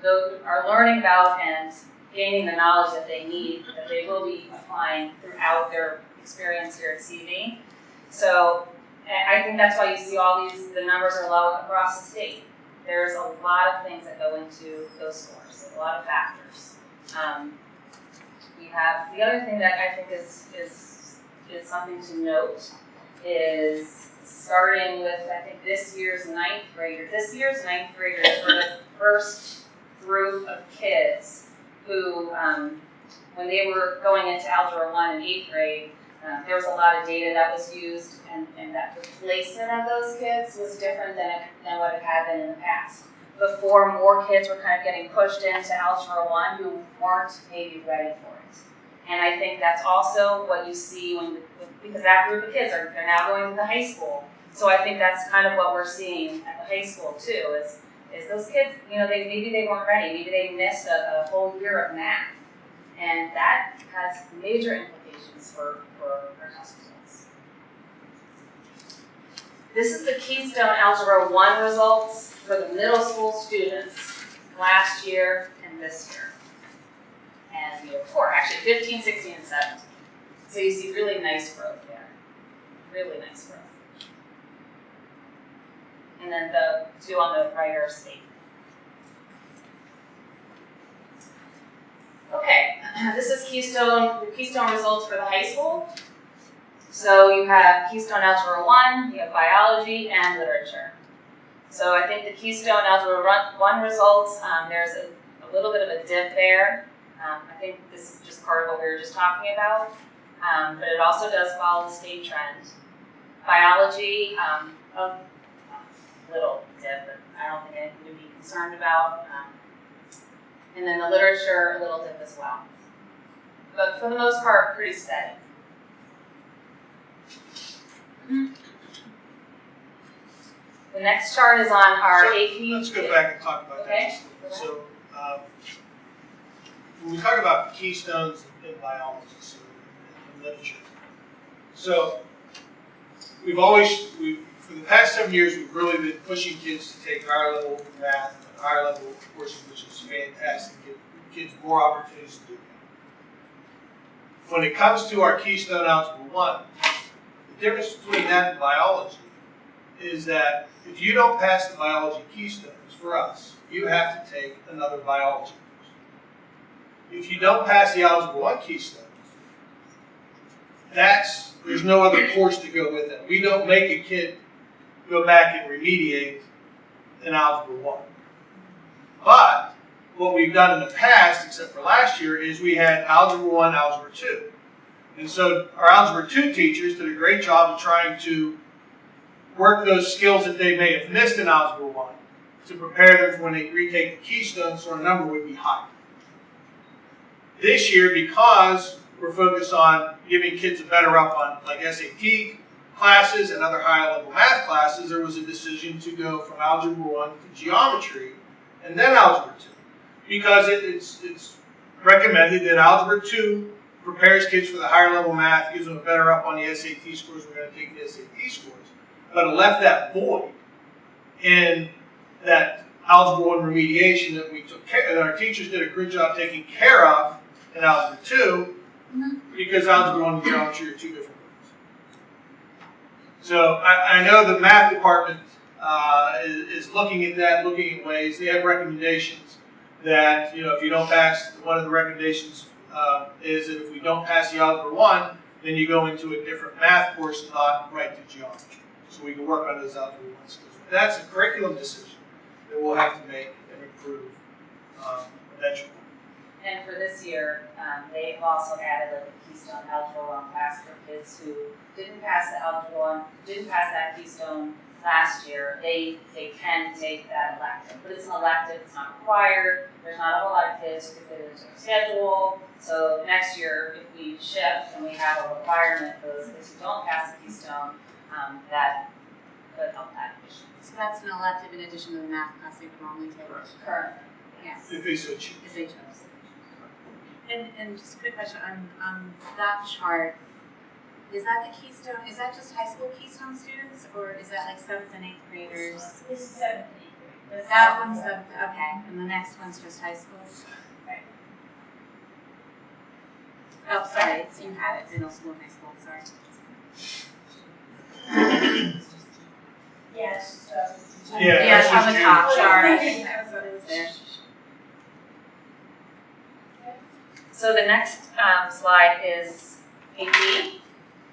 the, are learning about and gaining the knowledge that they need, that they will be applying throughout their experience here at CV. So I think that's why you see all these, the numbers are low across the state. There's a lot of things that go into those scores, a lot of factors. Um, we have, the other thing that I think is, is, is something to note is starting with, I think this year's ninth grader, this year's ninth graders were the first group of kids who, um, when they were going into Algebra 1 in eighth grade, um, there was a lot of data that was used, and, and that the placement of those kids was different than, than what it had been in the past. Before, more kids were kind of getting pushed into Algebra 1 who weren't maybe ready for it. And I think that's also what you see when, because that group of kids are they're now going to the high school. So I think that's kind of what we're seeing at the high school too, is is those kids, you know, they maybe they weren't ready, maybe they missed a, a whole year of math. And that has major implications for, for our test results. This is the Keystone Algebra 1 results for the middle school students last year and this year. And the year before, actually 15, 16, and 17. So you see really nice growth there. Really nice growth. And then the two on the right are state. Okay, [clears throat] this is Keystone, the Keystone results for the high school. So you have Keystone Algebra 1, you have biology, and literature. So I think the Keystone Algebra 1 results, um, there's a, a little bit of a dip there. Um, I think this is just part of what we were just talking about. Um, but it also does follow the state trend. Biology, um, a little dip, but I don't think anything to be concerned about. Um, and then the literature, a little dip as well. But for the most part, pretty steady. The next chart is on our So, AP. Let's go back and talk about that. Okay. little. So, um, when we talk about keystones in biology, so in literature, so we've always, we, for the past seven years, we've really been pushing kids to take higher level math, and higher level courses, which is fantastic, give kids more opportunities to do that. When it comes to our Keystone Algebra 1, the difference between that and biology is that if you don't pass the biology keystones for us, you have to take another biology course. If you don't pass the Algebra 1 keystones, that's, there's no other course to go with it. We don't make a kid go back and remediate in Algebra 1. But what we've done in the past, except for last year, is we had Algebra 1, Algebra 2. And so our Algebra 2 teachers did a great job of trying to work those skills that they may have missed in Algebra 1 to prepare them for when they retake the Keystone so our number would be higher. This year, because we're focused on giving kids a better up on like SAT classes and other high level math classes, there was a decision to go from Algebra 1 to geometry and then Algebra 2. Because it, it's, it's recommended that Algebra 2 prepares kids for the higher level math, gives them a better up on the SAT scores, we're going to take the SAT scores. But it left that void in that Algebra 1 remediation that we took care, that our teachers did a good job taking care of in Algebra 2, mm-hmm. because Algebra 1 and geometry are two different. So I, I know the math department uh, is, is looking at that, looking at ways. They have recommendations that, you know, if you don't pass, one of the recommendations, uh, is that if we don't pass the Algebra one, then you go into a different math course, not right to geometry. So we can work on those Algebra one skills. That's a curriculum decision that we'll have to make and improve, um, eventually. And for this year, um, they've also added like a Keystone Algebra One class for kids who didn't pass the Algebra One, didn't pass that Keystone last year. They, they can take that elective, but it's an elective, it's not required. There's not a whole lot of kids who can fit into their schedule. So next year, if we shift and we have a requirement for those kids who don't pass the Keystone, um, that could help that issue. So that's an elective in addition to the math class they would normally take. Currently. Yes. If they so choose. If they chose. And, and just a quick question, on, on that chart, is that the Keystone, is that just high school Keystone students, or is that like seventh and eighth graders? This is seventh and eighth grade. That one's the, okay, and the next one's just high school? Right. Oh, sorry, so you had it, middle school and high school, sorry. Yes, so. Yeah, Yeah, that's on just the you. top, sorry. That was what it was there. So the next um, slide is AP.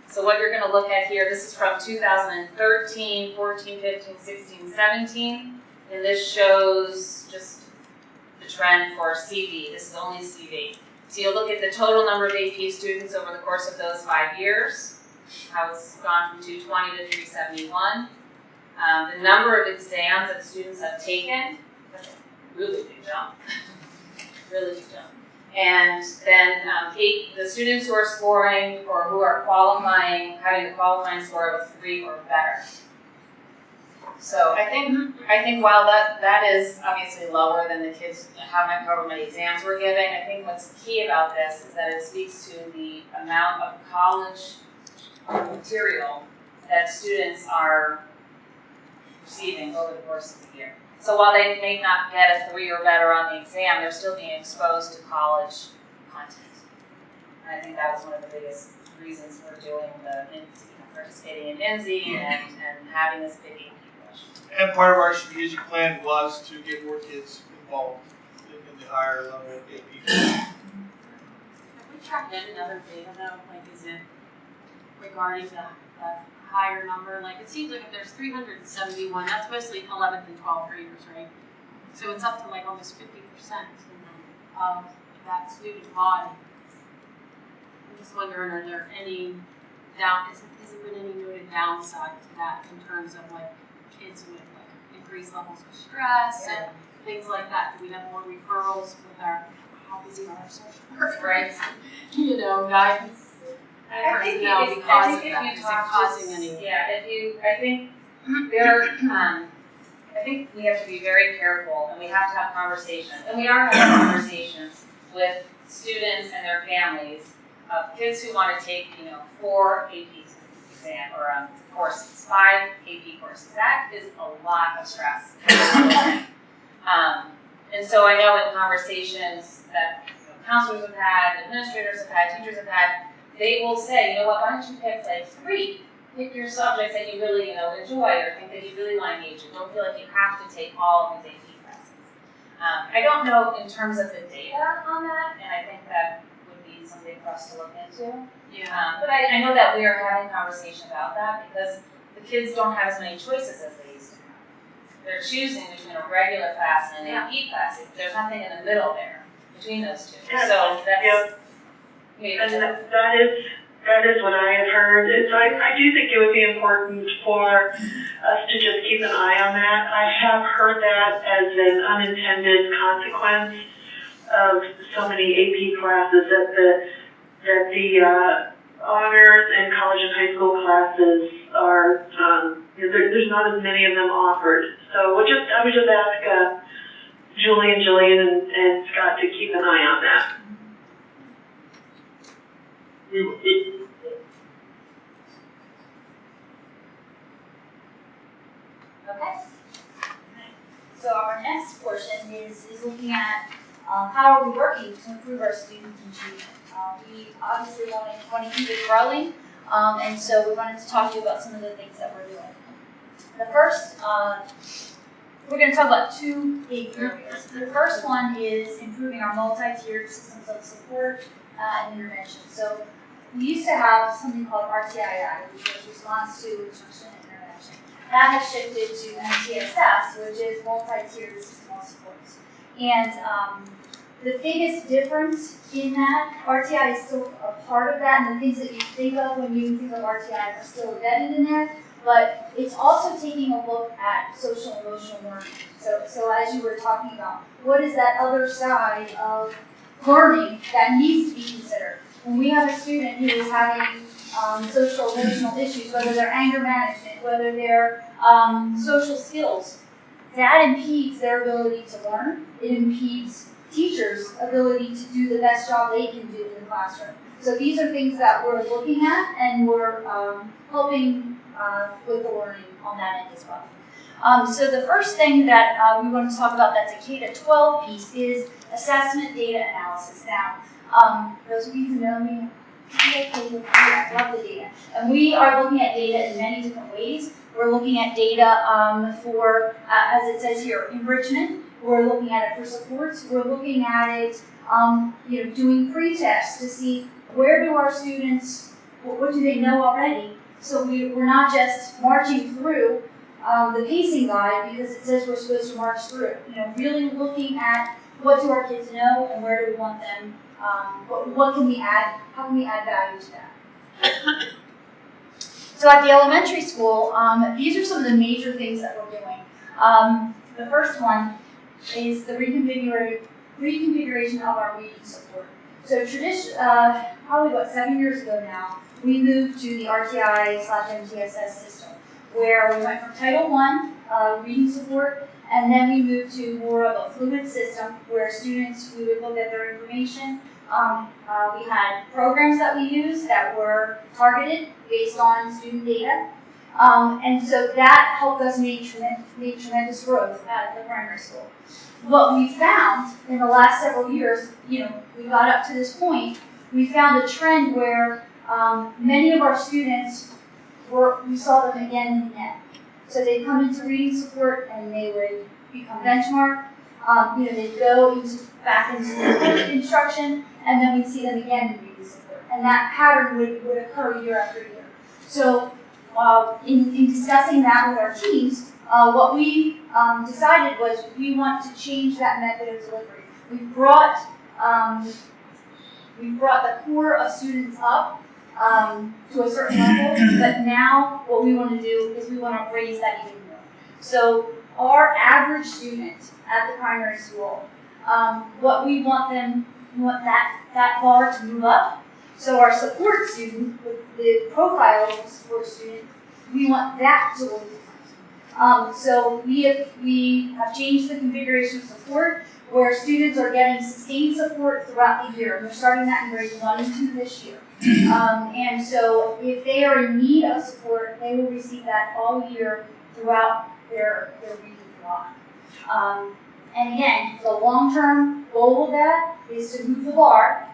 So what you're going to look at here, this is from 2013, 14, 15, 16, 17. And this shows just the trend for CV. This is only CV. So you'll look at the total number of AP students over the course of those five years, how it's gone from 220 to 371. Um, the number of exams that students have taken, really big jump. [laughs] really big jump. And then um, the students who are scoring or who are qualifying, having a qualifying score of three or better. So I think I think while that that is obviously lower than the kids how many however many exams we're giving, I think what's key about this is that it speaks to the amount of college material that students are receiving over the course of the year. So while they may not get a three or better on the exam, they're still being exposed to college content. And I think that was one of the biggest reasons for doing the, you know, participating in NZ and, and having this big AP push. And part of our strategic plan was to get more kids involved in, in the higher level AP. Have we tracked in another data though, like is it regarding the, the higher number, like it seems like if there's three hundred and seventy-one, that's mostly eleventh and twelfth graders, right? So it's up to like almost fifty percent of that student body. I'm just wondering, are there any down, has, has there been any noted downside to that in terms of like kids with like increased levels of stress and things like that? Do we have more referrals with our, how busy are our social workers? Right. [laughs] You know, guidance. I think if, because I think that. if Is you talk causing just, any? yeah, if you, I think there, um, I think we have to be very careful and we have to have conversations, and we are having conversations with students and their families of kids who want to take, you know, four AP exam or um, courses, five AP courses. That is a lot of stress. [laughs] um, and so I know in conversations that you know, counselors have had, administrators have had, teachers have had, they will say, you know what, why don't you pick like three? Pick your subjects that you really, you know, enjoy or think that you really want to engage in. Don't feel like you have to take all of these AP classes. Um, I don't know in terms of the data on that, and I think that would be something for us to look into. Yeah. Um, but I, I know that we are having conversation about that because the kids don't have as many choices as they used to have. They're choosing between a regular class and an AP class. There's nothing in the middle there between those two. So that's. yeah. And that, is, that is what I have heard. It's, I, I do think it would be important for us to just keep an eye on that. I have heard that as an unintended consequence of so many AP classes that the, that the, uh, honors and college and high school classes are, um, you know, there, there's not as many of them offered. So we'll just, I would just ask, uh, Julie and Jillian and, and Scott to keep an eye on that. We will. Okay. So our next portion is, is looking at um, how are we working to improve our student achievement. Uh, we obviously want to, want to keep it growing, um, and so we wanted to talk to you about some of the things that we're doing. The first uh, we're gonna talk about two big areas. The first one is improving our multi-tiered systems of support uh, and intervention. So we used to have something called RTII, which was response to instruction and intervention. That has shifted to MTSS, which is multi-tiered of supports. And um, the biggest difference in that, RTI is still a part of that, and the things that you think of when you think of RTI are still embedded in there, but it's also taking a look at social emotional learning. So, so as you were talking about, what is that other side of learning that needs to be considered? When we have a student who is having um, social emotional issues, whether they're anger management, whether they're um, social skills, that impedes their ability to learn. It impedes teachers' ability to do the best job they can do in the classroom. So these are things that we're looking at and we're um, helping uh, with the learning on that end as well. Um, so the first thing that uh, we want to talk about that's a K to 12 piece is assessment data analysis. Now, um, those of you who know me, I love the data. And we are looking at data in many different ways. We're looking at data um, for, uh, as it says here, enrichment. We're looking at it for supports. We're looking at it, um, you know, doing pre-tests to see where do our students, what, what do they know already? So we, we're not just marching through um, the pacing guide because it says we're supposed to march through. You know, really looking at what do our kids know and where do we want them, um, what, what can we add, how can we add value to that? [coughs] So at the elementary school, um, these are some of the major things that we're doing. Um, the first one is the reconfigura- reconfiguration of our reading support. So tradition, uh, probably what seven years ago now, we moved to the RTI slash MTSS system, where we went from Title One uh, reading support, and then we moved to more of a fluid system where students we would look at their information. Um, uh, we had programs that we used that were targeted based on student data. Um, and so that helped us make, tremendous, make tremendous growth at the primary school. What we found in the last several years, you know, we got up to this point, we found a trend where um, many of our students were, we saw them again and again. So they'd come into reading support and they would become benchmark. Um, you know, they'd go into, back into [coughs] instruction and then we'd see them again in support. And that pattern would, would occur year after year. So uh, in, in discussing that with our teams, uh, what we um, decided was we want to change that method of delivery. We brought um, we brought the core of students up um, to a certain level, but now what we want to do is we want to raise that even more. So our average student at the primary school, um, what we want them, we want that that bar to move up. So our support student, the profile of the support student, we want that to look different. Um, so we have, we have changed the configuration of support where students are getting sustained support throughout the year. We're starting that in grades one and two this year. [clears throat] Um, and so if they are in need of support, they will receive that all year throughout their, their reading block. Um, and again, the long-term goal of that is to move the bar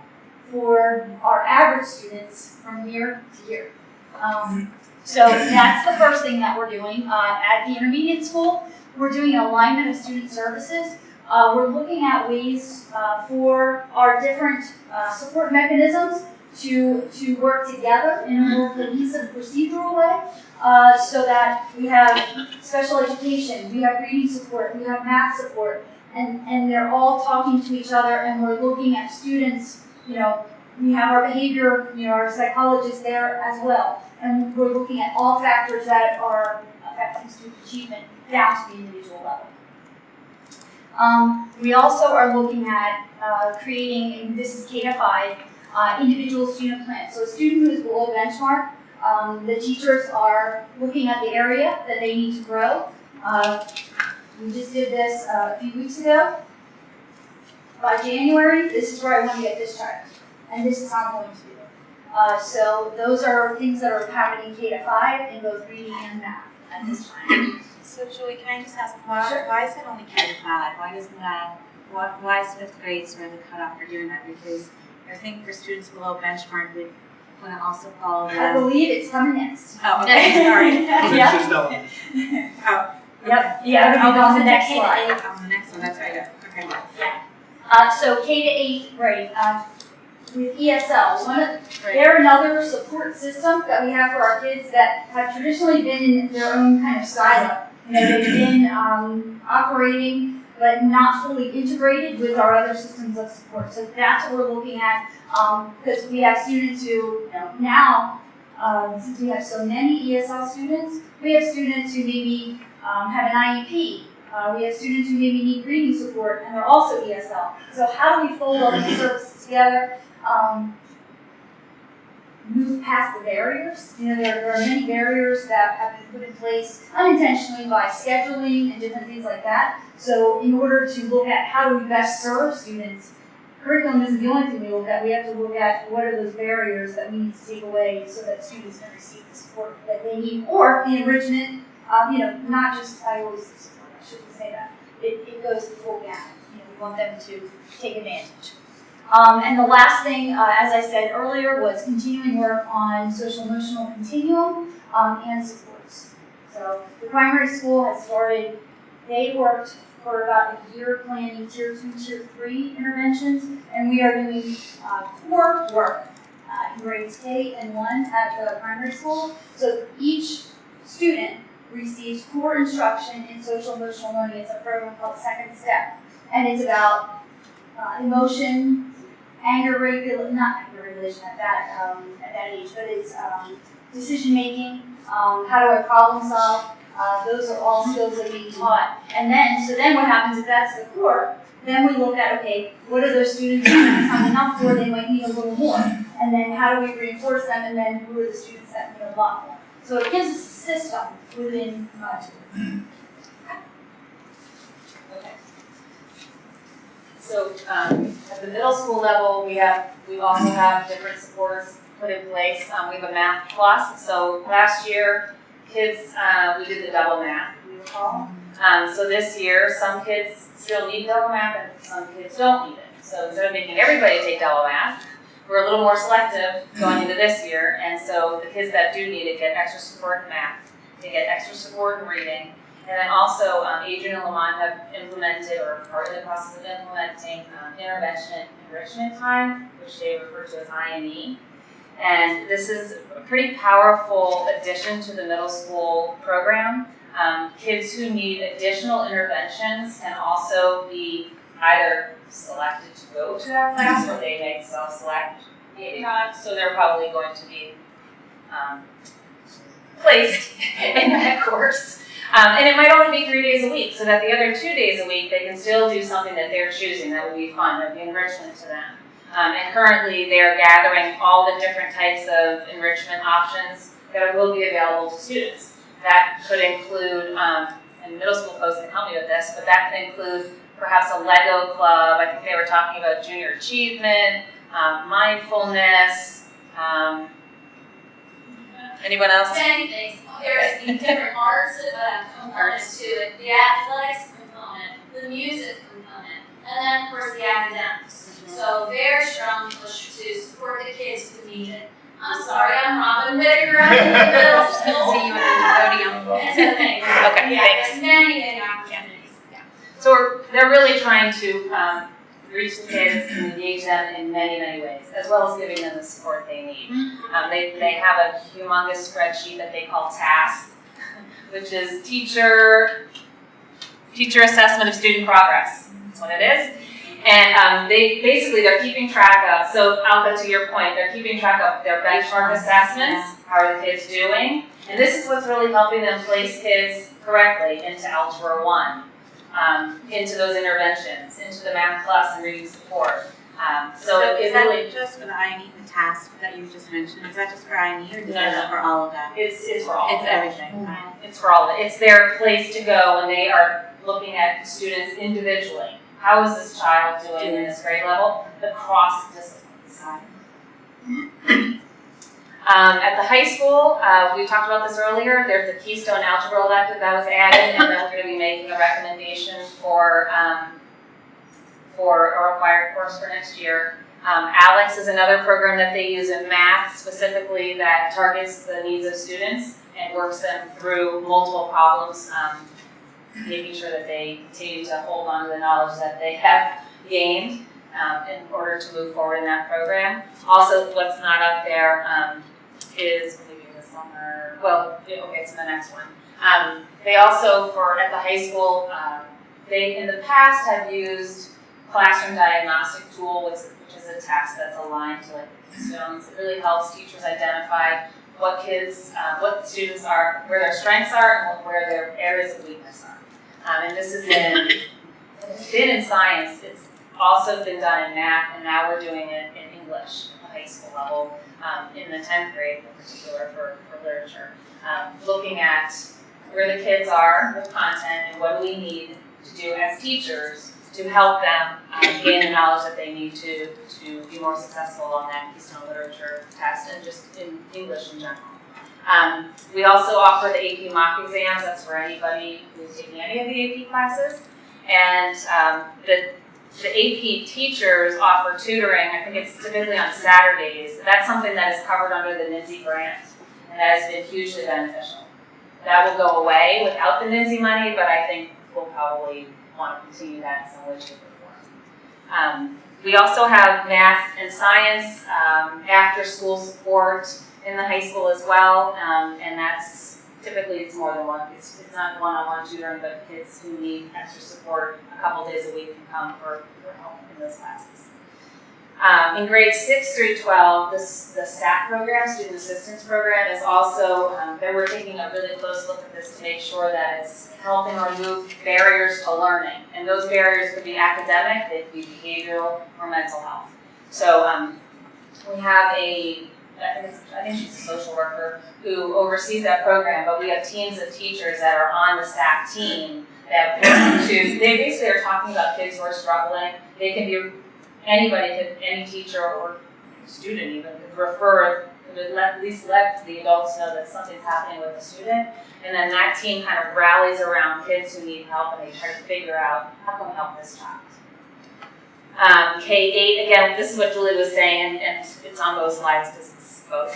for our average students from year to year. Um, so that's the first thing that we're doing. Uh, at the intermediate school, we're doing alignment of student services. Uh, we're looking at ways uh, for our different uh, support mechanisms to, to work together in a more cohesive procedural way uh, so that we have special education, we have reading support, we have math support, and, and they're all talking to each other and we're looking at students, you know, we have our behavior, you know, our psychologists there as well. And we're looking at all factors that are affecting student achievement down to the individual level. Um, we also are looking at uh, creating, and this is K to 5, uh, individual student plans. So a student who is below benchmark, um, the teachers are looking at the area that they need to grow. Uh, we just did this uh, a few weeks ago. By January, this is where I want to get discharged, and this is how I'm going to do it. Uh, so those are things that are happening K to 5 in both reading and math at this time. So Julie, can I just ask, why, Sure. why is it only K to five? Why doesn't that, why, why is fifth grade sort of the cutoff for doing that? Because I think for students below benchmark, we want to also follow that. I believe it's coming next. Oh, okay, sorry. [laughs] Yeah. It's just element. Oh, Yep, yeah, it'll be on the it's next K to slide. eight On the next one, that's right, okay. Uh, so K to eight grade, um, with ESL, one of, Right. they're another support system that we have for our kids that have traditionally been in their own kind of silo. You know, they've been, um, operating, but not fully integrated with our other systems of support. So that's what we're looking at, um, because we have students who, you know, now, um, since we have so many ESL students, we have students who maybe, um, have an IEP, uh, we have students who maybe need reading support and they're also ESL. So how do we fold all these [laughs] services together? Um, move past the barriers. You know, there, there are many barriers that have been put in place unintentionally by scheduling and different things like that. So in order to look at how do we best serve students, curriculum isn't the only thing we look at. We have to look at what are those barriers that we need to take away so that students can receive the support that they need or the enrichment um, you know, not just, I always support, I shouldn't say that. It, it goes the full gamut. You know, we want them to take advantage. Um, and the last thing, uh, as I said earlier, was continuing work on social emotional continuum um, and supports. So the primary school has started, they worked for about a year planning tier two, tier three interventions, and we are doing uh, core work uh, in grades K and one at the primary school. So each student receives core instruction in social emotional learning. It's a program called Second Step, and it's about uh, emotion, anger regulation, not anger regulation at that um, at that age, but it's um, decision making. Um, how do I problem solve? Uh, those are all skills that we taught. And then, so then what happens if that's the core? Then we look at okay, what are those students not enough for? They might need a little more. And then how do we reinforce them? And then who are the students that need a lot more? So it gives us a system within modules. So, um, at the middle school level, we have, we also have different supports put in place. Um, we have a math plus, so last year, kids, uh, we did the double math, we recall. Um, so this year, some kids still need double math and some kids don't need it. So instead of making everybody take double math, we're a little more selective going into this year, and so the kids that do need it get extra support in math, they get extra support in reading, and then also, um, Adrian and Lamont have implemented or are in the process of implementing um, intervention enrichment time, which they refer to as INE. And this is a pretty powerful addition to the middle school program. Um, kids who need additional interventions can also be either selected to go to that class or they may self-select, maybe not, so they're probably going to be um, placed [laughs] in that course. Um, and it might only be three days a week, so that the other two days a week, they can still do something that they're choosing that would be fun, that would be enrichment to them. Um, and currently, they're gathering all the different types of enrichment options that will be available to students. That could include, um, and middle school folks can help me with this, but that could include perhaps a Lego club. I think they were talking about junior achievement, um, mindfulness. Um, anyone else? Many things. There's the different arts uh, components to it, the athletics component, the music component, and then of course the academics. So very strongly push to support the kids who need it. I'm sorry, I'm Robin Whittaker, I'm in the middle [laughs] school. See you at the podium. [laughs] It's a thing. Okay, Yeah, thanks. many, many opportunities. Yeah. So we're, they're really trying to um, reach the kids and engage them in many, many ways, as well as giving them the support they need. Um, they, they have a humongous spreadsheet that they call TASK, which is teacher, teacher assessment of student progress. That's what it is. And um, they basically they're keeping track of. So Alka, to your point, they're keeping track of their benchmark assessments. How are the kids doing? And this is what's really helping them place kids correctly into Algebra One um, into those interventions, into the math class and reading support. Um, so, it, is it that really, just for the INE, the task that you just mentioned, is that just for INE or is No, that no. for all of them? it's, it's for all It's of them. everything. It's for all of it. It's their place to go when they are looking at students individually. How is this child doing in this grade level across disciplines? [coughs] [coughs] Um, at the high school, uh, we talked about this earlier, there's the Keystone Algebra elective that was added, and then we're gonna be making a recommendation for, um, for a required course for next year. Um, ALEKS is another program that they use in math specifically that targets the needs of students and works them through multiple problems, um, making sure that they continue to hold on to the knowledge that they have gained um, in order to move forward in that program. Also, what's not up there um, is maybe the summer, well, okay, it's the next one. Um, they also, for at the high school, um, they in the past have used classroom diagnostic tool, which, which is a test that's aligned to like the Keystones. It really helps teachers identify what kids, uh, what students are, where their strengths are, and where their areas of weakness are. Um, and this is in, it's been in science. It's also been done in math, and now we're doing it in English at the high school level, um, in the 10th grade in particular for, for literature. Um, looking at where the kids are with content and what do we need to do as teachers to help them um, gain the knowledge that they need to, to be more successful on that Keystone Literature test and just in English in general. Um, we also offer the AP mock exams, that's for anybody who's taking any of the AP classes. And um, the, the AP teachers offer tutoring, I think it's typically on Saturdays. That's something that is covered under the NIMSY grant, and that has been hugely beneficial. That will go away without the NIMSY money, but I think we'll probably want to continue that in some way, shape, or form. Um, we also have math and science um, after school support in the high school as well, um, and that's typically it's more than one. It's, it's not one-on-one tutoring, but kids who need extra support a couple days a week can come for, for help in those classes. Um, in grades 6 through 12, this, the SAT program, Student Assistance Program, is also, um, they were taking a really close look at this to make sure that it's helping remove barriers to learning. And those barriers could be academic, they could be behavioral, or mental health. So um, we have a, I think, I think she's a social worker who oversees that program, but we have teams of teachers that are on the SAT team that to, they basically are talking about kids who are struggling. They can be anybody could, any teacher or student even could refer, could let, at least let the adults know that something's happening with the student. And then that team kind of rallies around kids who need help and they try to figure out how can we help this child. Um, K-8, again, this is what Julie was saying, and, and it's on both slides because both.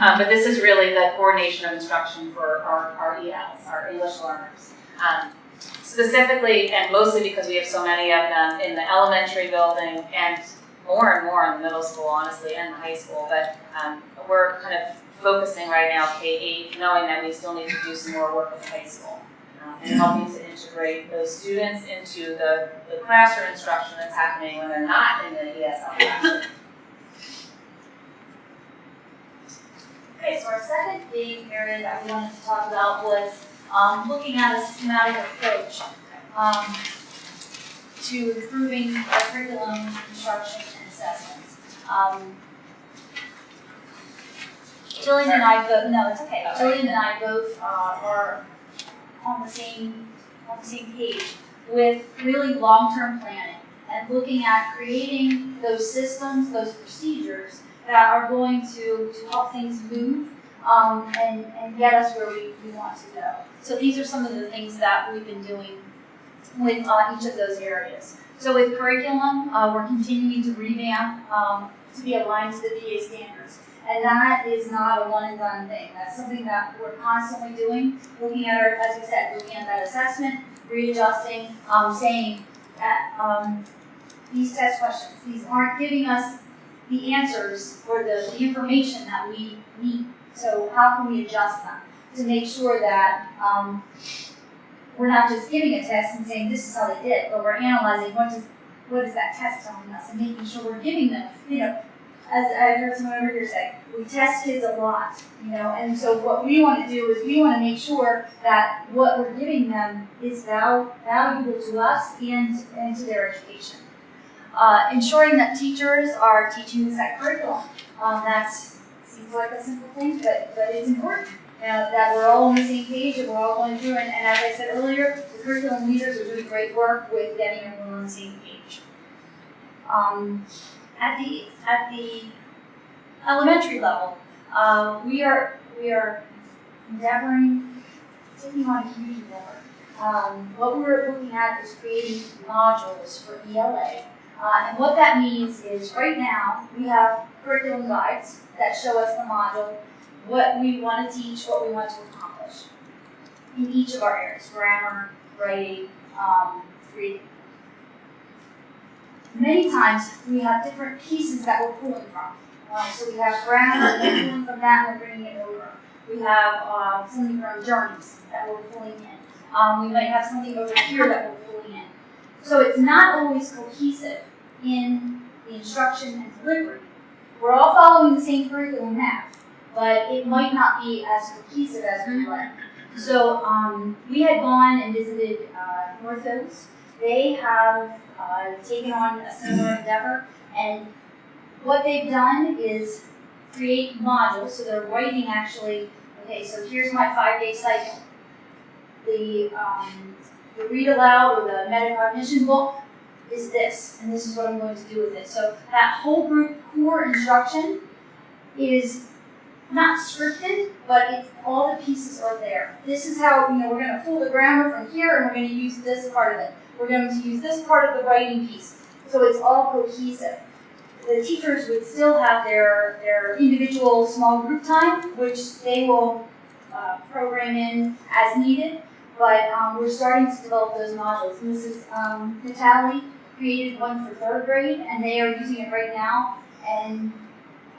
Um, but this is really the coordination of instruction for our, our ELs, our English learners. Um, specifically and mostly because we have so many of them in the elementary building and more and more in the middle school, honestly, and the high school. But um, we're kind of focusing right now K-8, knowing that we still need to do some more work with high school um, and helping to integrate those students into the, the classroom instruction that's happening when they're not in the ESL classroom. Okay, so our second big area that we wanted to talk about was um, looking at a systematic approach um, to improving our curriculum, instruction, and assessments. Um, Jillian and I both, no, it's okay, Jillian and I both uh, are on the same, on the same page with really long-term planning and looking at creating those systems, those procedures that are going to, to help things move um, and, and get us where we, we want to go. So these are some of the things that we've been doing with uh, each of those areas. So with curriculum, uh, we're continuing to revamp um, to be aligned to the PA standards. And that is not a one and done thing. That's something that we're constantly doing, looking at our, as we said, looking at that assessment, readjusting, um, saying that um, these test questions, these aren't giving us the answers or the, the information that we need. So how can we adjust them to make sure that um, we're not just giving a test and saying this is how they did, but we're analyzing what does what is that test telling us and making sure we're giving them, you know, as I heard someone over here say, we test kids a lot, you know, and so what we want to do is we want to make sure that what we're giving them is val- valuable to us and, and to their education. Uh, ensuring that teachers are teaching the set curriculum. Um, that seems like a simple thing, but, but it's important. Uh, that we're all on the same page and we're all going through, and, and as I said earlier, the curriculum leaders are doing great work with getting everyone on the same page. Um, at the at the elementary level, uh, we are we are endeavoring, taking on a huge endeavor. Um, what we're looking at is creating modules for ELA, uh, and what that means is right now we have curriculum guides that show us the module, what we want to teach, what we want to accomplish in each of our areas, grammar, writing, um, reading. Many times we have different pieces that we're pulling from. Uh, so we have grammar, we're pulling from that and we're bringing it over. We have uh, something from journeys that we're pulling in. Um, we might have something over here that we're. So it's not always cohesive in the instruction and delivery. We're all following the same curriculum map, but it might not be as cohesive as we would like. So um, we had gone and visited uh, North Hills. They have uh, taken on a similar endeavor, and what they've done is create modules. So they're writing actually. Okay, so here's my five-day cycle. The um, the read aloud or the metacognition book is this, and this is what I'm going to do with it. So that whole group core instruction is not scripted, but it's all the pieces are there. This is how you know we're going to pull the grammar from here, and we're going to use this part of it. We're going to use this part of the writing piece. So it's all cohesive. The teachers would still have their their individual small group time, which they will uh, program in as needed. But um, we're starting to develop those modules. And this is um, Natalie created one for third grade, and they are using it right now. And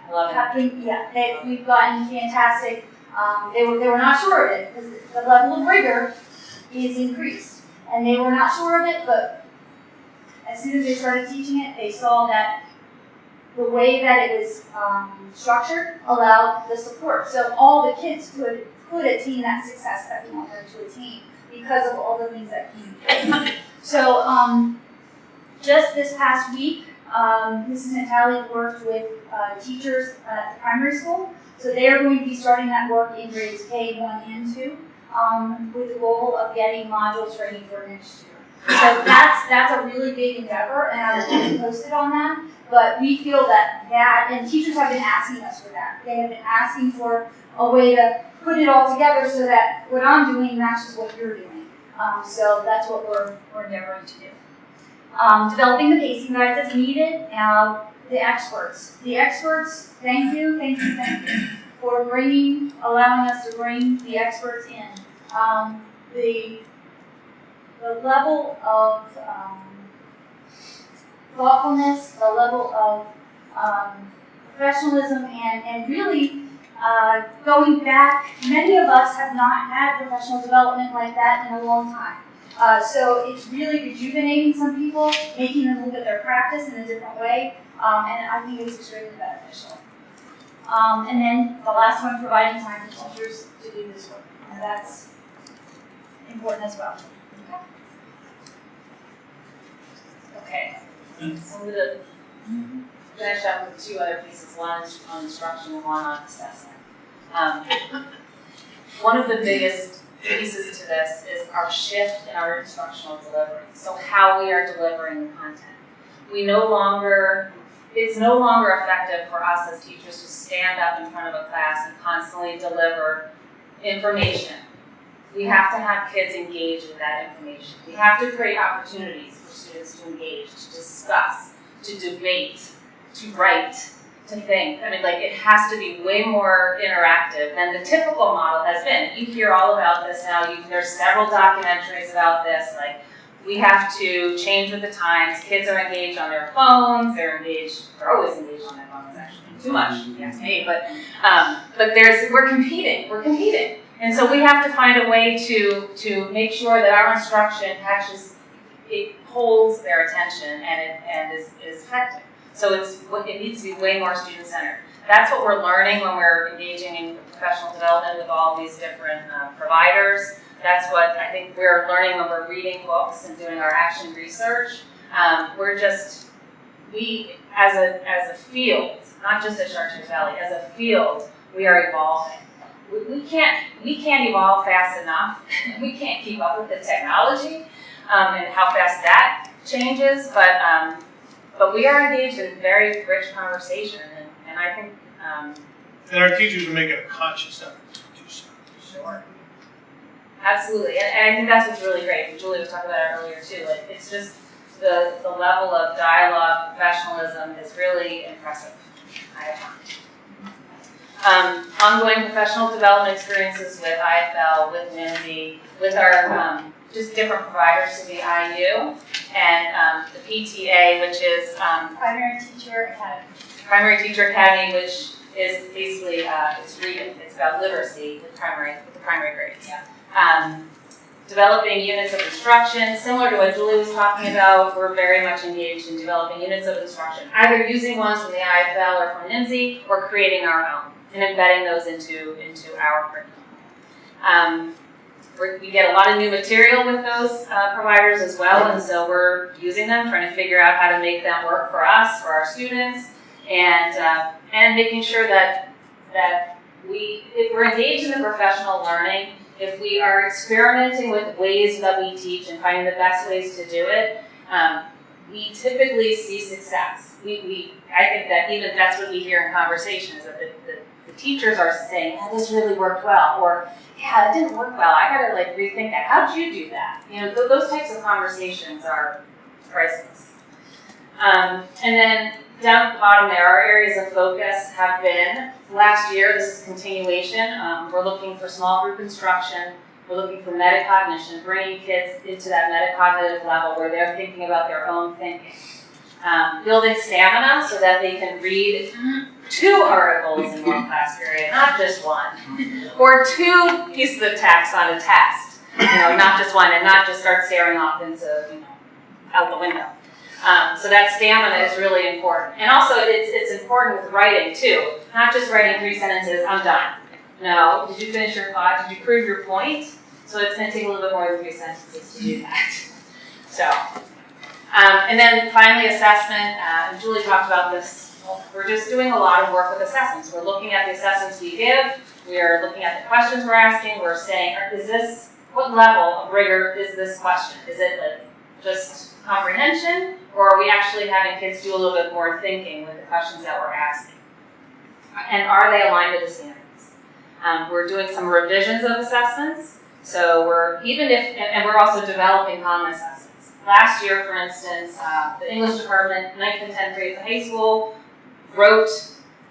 I love it. Yeah, they, we've gotten fantastic. Um, they were they were not sure of it because the level of rigor is increased, and they were not sure of it. But as soon as they started teaching it, they saw that the way that it was um, structured allowed the support. So all the kids could could attain that success that we want them to attain because of all the things that came. [laughs] so um, just this past week, um, Mrs. Natali worked with uh, teachers at the primary school. So they are going to be starting that work in grades K, 1 and 2 um, with the goal of getting modules ready for next year. So that's, that's a really big endeavor and I you posted on that. But we feel that that, and teachers have been asking us for that. They have been asking for a way to put it all together so that what I'm doing matches what you're doing. Um, so that's what we're, we're endeavoring to do. Um, developing the pacing guides as needed. Uh, the experts. The experts, thank you, thank you, thank you for bringing, allowing us to bring the experts in. Um, the, the level of um, thoughtfulness, the level of um, professionalism, and, and really uh, going back, many of us have not had professional development like that in a long time. Uh, so it's really rejuvenating some people, making them look at their practice in a different way, um, and I think it's extremely beneficial. Um, and then the last one, providing time for teachers to do this work, and that's important as well. Okay. So I'm gonna finish up with two other pieces, one on instruction and one on assessment. Um, one of the biggest pieces to this is our shift in our instructional delivery. So how we are delivering the content. We no longer, it's no longer effective for us as teachers to stand up in front of a class and constantly deliver information. We have to have kids engage with that information. We have to create opportunities for students to engage, to discuss, to debate, to write, to think. I mean, like, it has to be way more interactive than the typical model has been. You hear all about this now. You, there's several documentaries about this. Like, we have to change with the times. Kids are engaged on their phones. They're engaged. They're always engaged on their phones, actually. Too much, me. But, um, but there's, we're competing. We're competing. And so we have to find a way to, to make sure that our instruction catches, it holds their attention and it, and is, is effective. So it's, it needs to be way more student-centered. That's what we're learning when we're engaging in professional development with all these different uh, providers. That's what I think we're learning when we're reading books and doing our action research. Um, we're just, we, as a, as a field, not just at Chartiers Valley, as a field, we are evolving. We, we can't, we can't evolve fast enough. [laughs] we can't keep up with the technology um, and how fast that changes, but um, but we are engaged in very rich conversation, and, and I think, um, And our teachers are making a conscious effort to do so. sure. Absolutely, and, and I think that's what's really great, and Julie was talking about it earlier too, like, it's just the, the level of dialogue, professionalism is really impressive, I have found. Um, ongoing professional development experiences with IFL, with NIMSY, with our, um, just different providers to the IU, and um, the PTA, which is um, Primary teacher academy. Primary Teacher Academy, which is basically, uh, it's reading, it's about literacy with primary, with the primary grades. Yeah. Um, developing units of instruction, similar to what Julie was talking about, we're very much engaged in developing units of instruction, either using ones from the IFL or from NIMSY, or creating our own, and embedding those into, into our curriculum. We get a lot of new material with those uh, providers as well, and so we're using them, trying to figure out how to make them work for us, for our students, and uh, and making sure that that we, if we're engaged in the professional learning, if we are experimenting with ways that we teach and finding the best ways to do it, um, we typically see success. We, we, I think that even that's what we hear in conversations that the, the, the teachers are saying, "Yeah, this really worked well," or "Yeah, it didn't work well. I gotta like rethink that. How'd you do that?" You know, th- those types of conversations are priceless. Um, and then down at the bottom there, our areas of focus have been, last year, this is continuation, um, we're looking for small group instruction, we're looking for metacognition, bringing kids into that metacognitive level where they're thinking about their own thinking. Um, building stamina so that they can read two articles in one class period, not just one. Or two pieces of text on a test, you know, not just one, and not just start staring off into, you know, out the window. Um, so that stamina is really important. And also, it's, it's important with writing too. Not just writing three sentences, I'm done. No, did you finish your thought? Did you prove your point? So it's going to take a little bit more than three sentences to do that. So, um, and then finally, assessment. Uh, Julie talked about this. We're just doing a lot of work with assessments. We're looking at the assessments we give. We are looking at the questions we're asking. We're saying, is this, what level of rigor is this question? Is it like just comprehension, or are we actually having kids do a little bit more thinking with the questions that we're asking? And are they aligned with the standards? Um, we're doing some revisions of assessments, so we're, even if, and, and we're also developing common assessments. Last year, for instance, uh, the English department, ninth and tenth grade at the high school, wrote,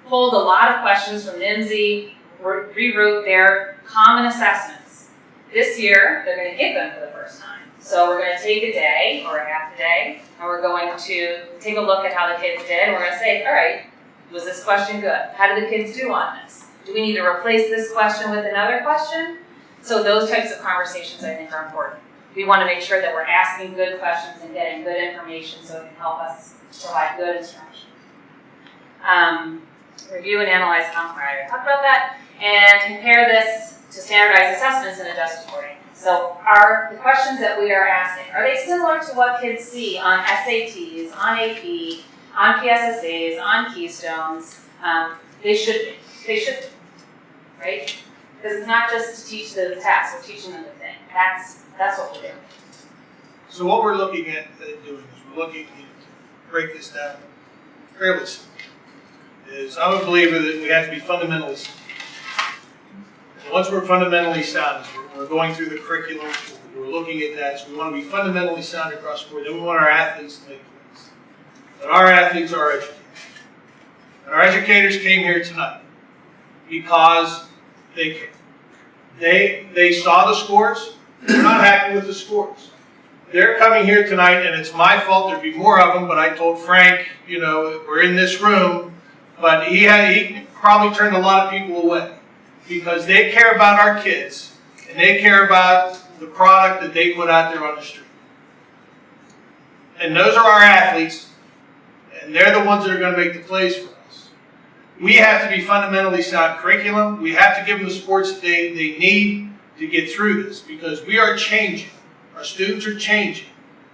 pulled a lot of questions from NIMSY, re- rewrote their common assessments. This year, they're gonna give them for the first time. So we're gonna take a day or a half a day, and we're going to take a look at how the kids did, and we're gonna say, all right, was this question good? How did the kids do on this? Do we need to replace this question with another question? So those types of conversations I think are important. We wanna make sure that we're asking good questions and getting good information so it can help us provide good instruction. Um, review and analyze content, I already talked about that, and compare this to standardized assessments and adjust accordingly. So are the questions that we are asking, are they similar to what kids see on SATs, on AP, on PSSAs, on Keystones? Um, they should be, they should right? Because it's not just to teach the task, we're teaching them the thing. That's, that's what we're doing. So what we're looking at uh, doing is we're looking, to break this down fairly simple, is I'm a believer that we have to be. And Once we're fundamentally sound, we're, going through the curriculum, we're looking at that, so we want to be fundamentally sound across the board, then we want our athletes to make plays. But our athletes are educators. And our educators came here tonight because they care. They, they saw the scores, they're not happy with the scores. They're coming here tonight, and it's my fault. There'd be more of them, but I told Frank, you know, we're in this room, but he had he probably turned a lot of people away because they care about our kids and they care about the product that they put out there on the street. And those are our athletes, and they're the ones that are going to make the plays for us. We have to be fundamentally sound curriculum. We have to give them the sports that they, they need to get through this because we are changing. Our students are changing.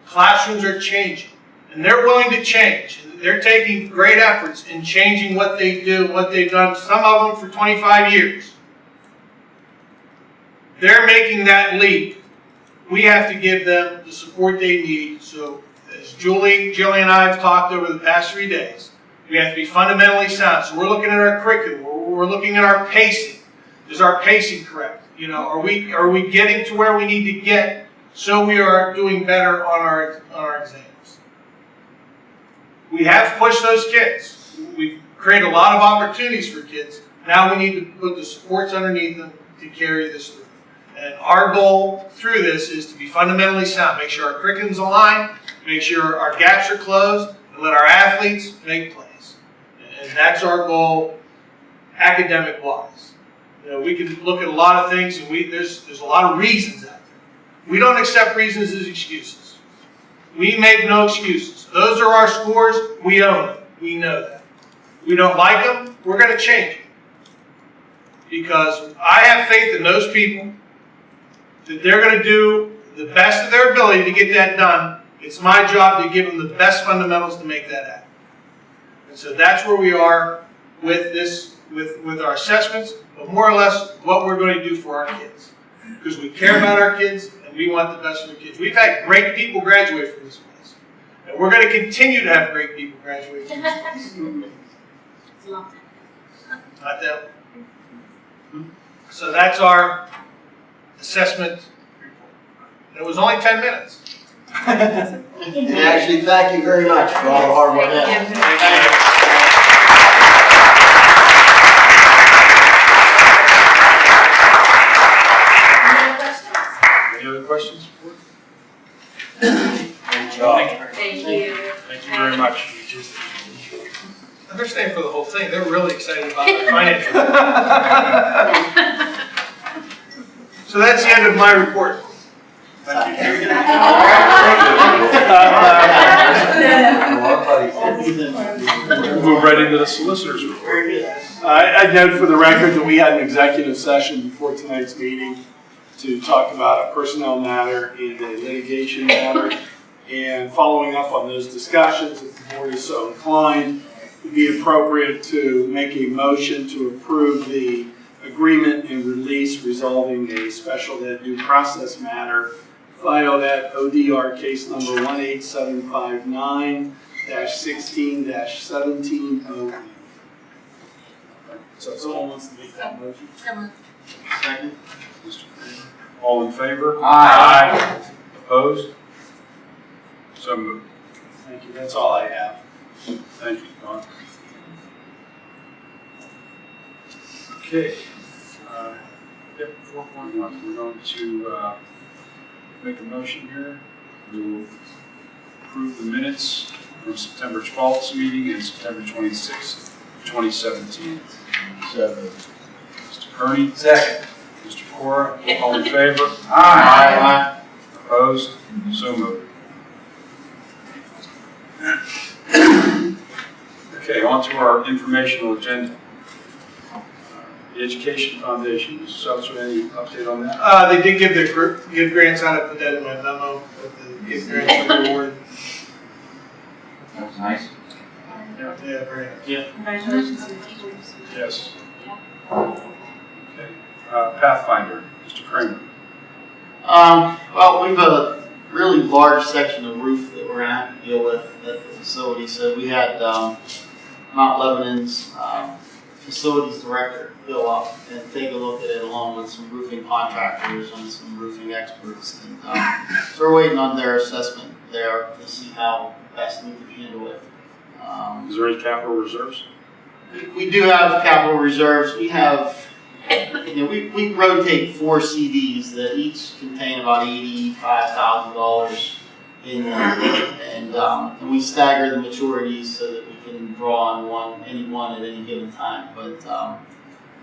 Classrooms are changing. And they're willing to change. They're taking great efforts in changing what they do, what they've done, some of them for 25 years. They're making that leap. We have to give them the support they need. So, as Julie, Jillian and I have talked over the past three days, we have to be fundamentally sound. So, we're looking at our curriculum. We're looking at our pacing. Is our pacing correct? You know, are we are we getting to where we need to get so we are doing better on our on our exams? We have pushed those kids. We've created a lot of opportunities for kids. Now we need to put the supports underneath them to carry this through. And our goal through this is to be fundamentally sound, make sure our curriculum's aligned, make sure our gaps are closed, and let our athletes make plays. And that's our goal academic wise. You know, we can look at a lot of things and we, there's, there's a lot of reasons out there. We don't accept reasons as excuses. We make no excuses. Those are our scores. We own them. We know that. We don't like them. We're going to change it. Because I have faith in those people that they're going to do the best of their ability to get that done. It's my job to give them the best fundamentals to make that happen. And so that's where we are with this, with, with our assessments, but more or less what we're going to do for our kids. Because we care about our kids and we want the best for the kids. We've had great people graduate from this place. And we're going to continue to have great people graduate from this place. [laughs] It's a long time. Not that. Hmm? So that's our assessment report. It was only ten minutes. [laughs] And actually, thank you very much for all the hard work. Any other questions? Thank you. Thank you very much. They're staying for the whole thing. They're really excited about the [laughs] financial. So that's the end of my report. Move right into the solicitor's report. Very good. I, I note for the record that we had an executive session before tonight's meeting to talk about a personnel matter and a litigation matter. And following up on those discussions, if the board is so inclined, it would be appropriate to make a motion to approve the agreement and release resolving a special ed due process matter filed at ODR case number one eight seven five nine sixteen seventeen oh eight. So if someone wants to make that motion. Second. Mr. Kramer. All in favor? Aye. Opposed? So moved. Thank you, that's all I have. Thank you, Don. Okay. uh, Yep, four point one, we're going to uh, make a motion here. We will approve the minutes from September 12th meeting and September 26th, 2017. So moved. Mr. Kearney, Second. Mr. Cora, all in favor? Aye. Opposed? So moved. Okay, on to our informational agenda. Uh, The Education Foundation, Mr. Seltzer, any update on that? Uh, they did give the, gr- give grants out, I put that in my memo, but the give grants [laughs] were awarded. That was nice. Yeah, very nice. Congratulations to the teachers. Yes. Uh, Pathfinder, Mr. Kramer. Um, well, we've a really large section of roof that we're gonna have to deal with at the facility, so we had, um, Mount Lebanon's, um, facilities director go up and take a look at it along with some roofing contractors and some roofing experts. And, um, so we're waiting on their assessment there to see how best we can handle it. Um, Is there any capital reserves? we do have capital reserves. We have, you know, we, we rotate four CDs that each contain about eighty-five thousand dollars in them. And, um, and we stagger the maturities so that we can draw on one, any one at any given time. But, um,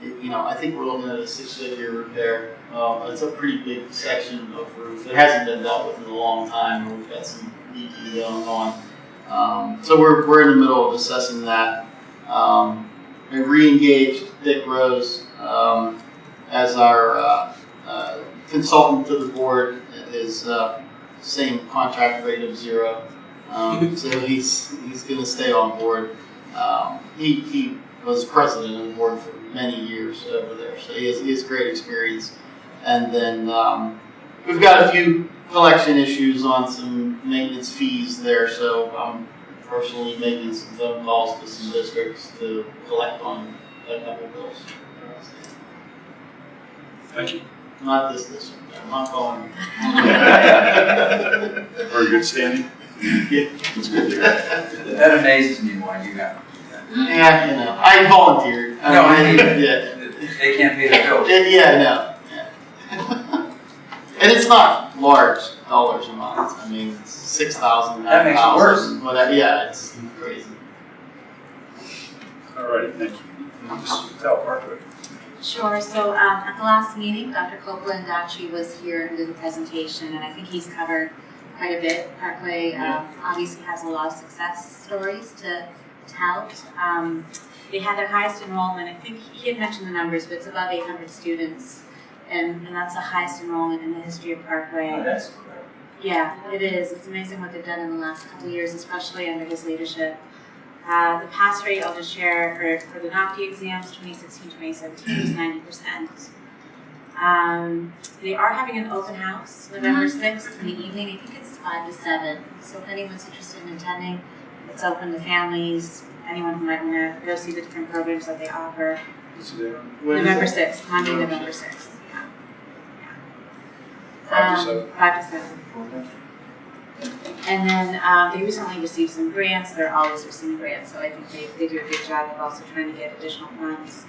it- you know, I think we're looking at a six-figure repair. Uh, it's a pretty big section of roof. It hasn't been dealt with in a long time. We've got some leaking going on. Um, so we're, we're in the middle of assessing that. Um, we re-engaged Dick Rose um, as our uh, uh, consultant to the board. His uh, same contract rate of zero, um, [laughs] so he's he's going to stay on board. Um, he he was president of the board for many years over there, so he has, he has great experience. And then um, we've got a few collection issues on some maintenance fees there, so I'm personally making some phone calls to some districts to collect on a couple bills. Thank you. Not this this one. I'm not calling. [laughs] Very good standing. It's good to hear. That amazes me why you have. Yeah, you know, I volunteered. No, I mean, mean- yeah. They can't pay their bills. Yeah, no, yeah. [laughs] And it's not large dollars a month, I mean, it's six thousand, That nine makes it worse. thousand, whatever, yeah, it's crazy. All righty, thank you. Mrs. Patel, Parkway. Sure, so um, at the last meeting, Dr. Copeland actually was here and did the presentation, and I think he's covered quite a bit. Parkway um, obviously has a lot of success stories to tell. Um, They had their highest enrollment, I think he had mentioned the numbers, but it's above 800 students, and and that's the highest enrollment in the history of Parkway. Oh, That's Yeah, it is. It's amazing what they've done in the last couple of years, especially under his leadership. Uh, the pass rate, I'll just share, for, for the NOCTI exams, 2016, 2017, was 90%. Um, they are having an open house November 6th in the evening. I think it's 5 to 7. So if anyone's interested in attending, it's open to families, anyone who might want to go see the different programs that they offer. What's the date? November 6th, Monday, November 6th. Yeah. Five to Um, seven. Five to seven. And then um, they recently received some grants. They're always receiving grants, so I think they, they do a good job of also trying to get additional funds.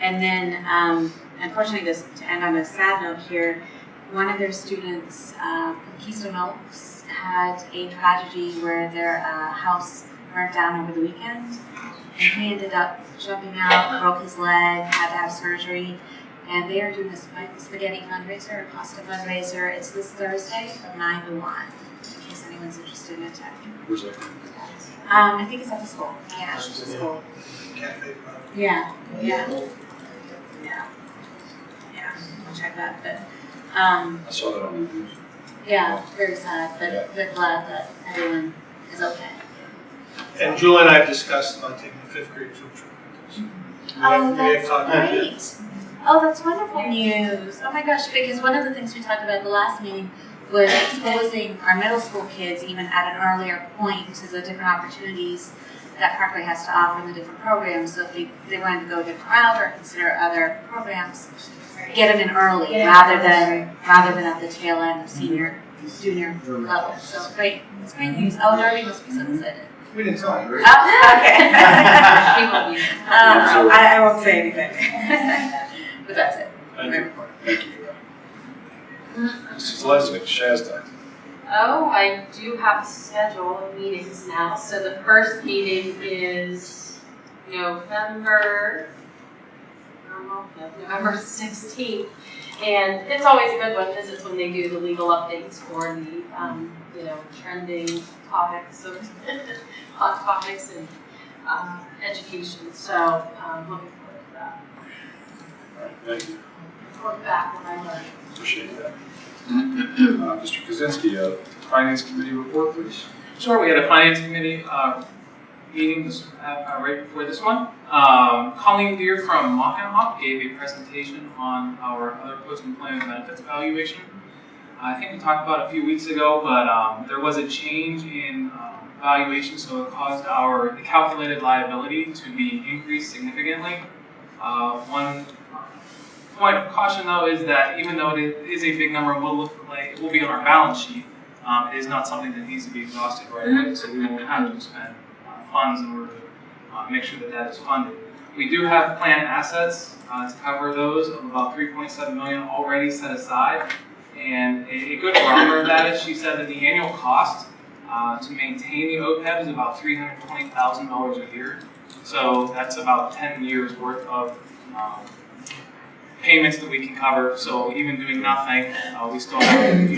And then, um, unfortunately, to end on a sad note here, one of their students, uh, Keystone Oaks, had a tragedy where their uh, house burnt down over the weekend. And he ended up jumping out, broke his leg, had to have surgery. And they are doing a spaghetti fundraiser, a pasta fundraiser. It's this Thursday from 9 to 1, in case anyone's interested in attending. Where's that? Um, I think it's at the school. Yeah, it's at the school. Cafe. Yeah, yeah. Yeah. Yeah, I'll check that, but, um, I saw that on the news. yeah, very sad, Yeah. but, but glad that everyone is okay. And Julie and I have discussed about taking the fifth grade field trip. We have- Oh, we have that's talked about it. great. Oh, that's wonderful news. Oh my gosh, because one of the things we talked about at the last meeting was exposing our middle school kids even at an earlier point to the different opportunities that Parkway has to offer in the different programs. So if they, they wanted to go a different route or consider other programs, get them in early Get 'em rather than, rather than at the tail end of senior, junior level. So great, it's great news. Oh, Darby must be so excited. We didn't tell you, right? Oh, okay. [laughs] She will be. [laughs] Um, I, I won't say anything. [laughs] But that's it. Thank you. Thank you. Mrs. Lesnick, Shazda. Oh, I do have a schedule of meetings now. So the first meeting is November, November sixteenth. And it's always a good one because it's when they do the legal updates for the, um, you know, trending topics of, [laughs] hot topics and, um, education. So, um, looking forward to that. All right, thank you. Report back when I learn. Appreciate that. Mr. Kaczynski, uh, Finance Committee report, please. Sure, we had a finance committee uh, meeting uh, uh, right before this one. Um, Colleen Deer from Mockenhaupt gave a presentation on our other post-employment benefits evaluation. I think we talked about a few weeks ago, but um, there was a change in um, valuation, so it caused our calculated liability to be increased significantly. Uh, one point of caution though is that even though it is a big number, it will look like it will be on our balance sheet. Um, it is not something that needs to be exhausted right away, so we won't have to expend uh, funds in order to uh, make sure that that is funded. We do have planned assets uh, to cover those of about 3.7 million already set aside. And a, a good barometer of that is she said that the annual cost uh, to maintain the OPEB is about $320,000 a year. So that's about 10 years worth of um, payments that we can cover. So even doing nothing, uh, we still have,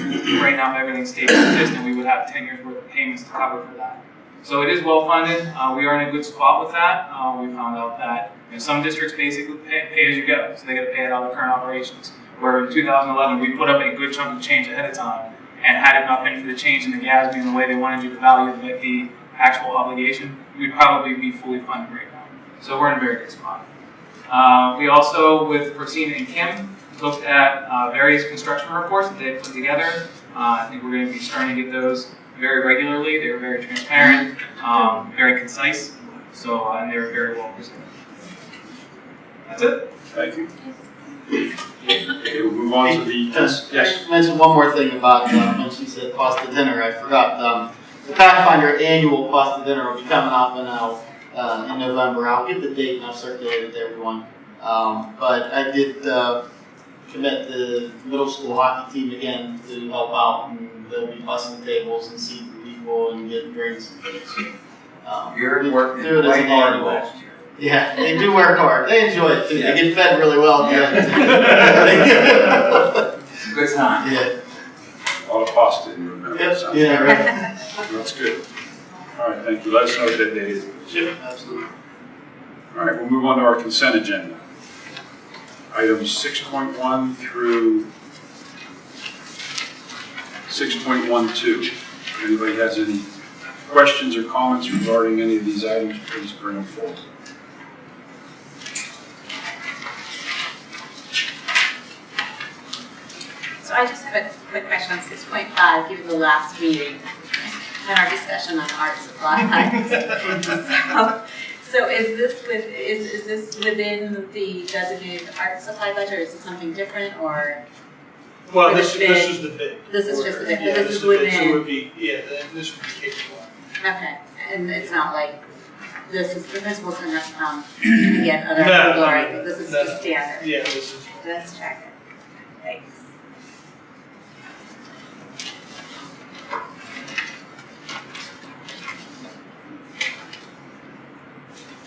right now, if everything stays consistent, we would have 10 years worth of payments to cover for that. So it is well funded. Uh, we are in a good spot with that. Uh, we found out that you know, some districts basically pay, pay as you go, so they got to pay out of current operations. Where in 2011, we put up a good chunk of change ahead of time, and had it not been for the change in the GASB and the way they wanted you to value the, the actual obligation, we'd probably be fully funded right now. So we're in a very good spot. Uh, we also, with Rosina and Kim, looked at uh, various construction reports that they put together. Uh, I think we're going to be starting to get those very regularly. They were very transparent, um, very concise, so uh, and they were very well presented. That's it. Thank you. Okay, we'll move on to the, yes, yes. I mentioned one more thing about, um, when she said pasta dinner, I forgot, um, the Pathfinder annual pasta dinner will be coming up in, uh, uh, in November. I'll get the date and I'll circulate it to everyone. Um, but I did, uh, commit the middle school hockey team again to help out, and they'll be bussing tables and seating people and getting drinks and things. Um, You're working do it as way hard annual. last year. Yeah, they do work hard. They enjoy it too. They get fed really well Yeah. [laughs] [laughs] It's a good time. Yeah. A lot of pasta in your mouth. Yep, yeah, right. That's good. All right, thank you. Let us know what that date is. Yep, absolutely. All right, we'll move on to our consent agenda. Items six point one through six point one two. If anybody has any questions or comments regarding any of these items, please bring them forward. So I just have a quick question on six point five, given the last meeting and our discussion on art supplies. So- So is this with, is, is this within the designated art supply budget, or is it something different, or? Well, this, the this is the bid. This is just the bid, Yeah, this this is the bid, so it would be, yeah, this would be K twelve. okay, and it's not like, this is, the principal's gonna um, come [clears throat] and get other No, approval, no, no, this is no, the standard. Yeah, this is, Let's check it. Thanks.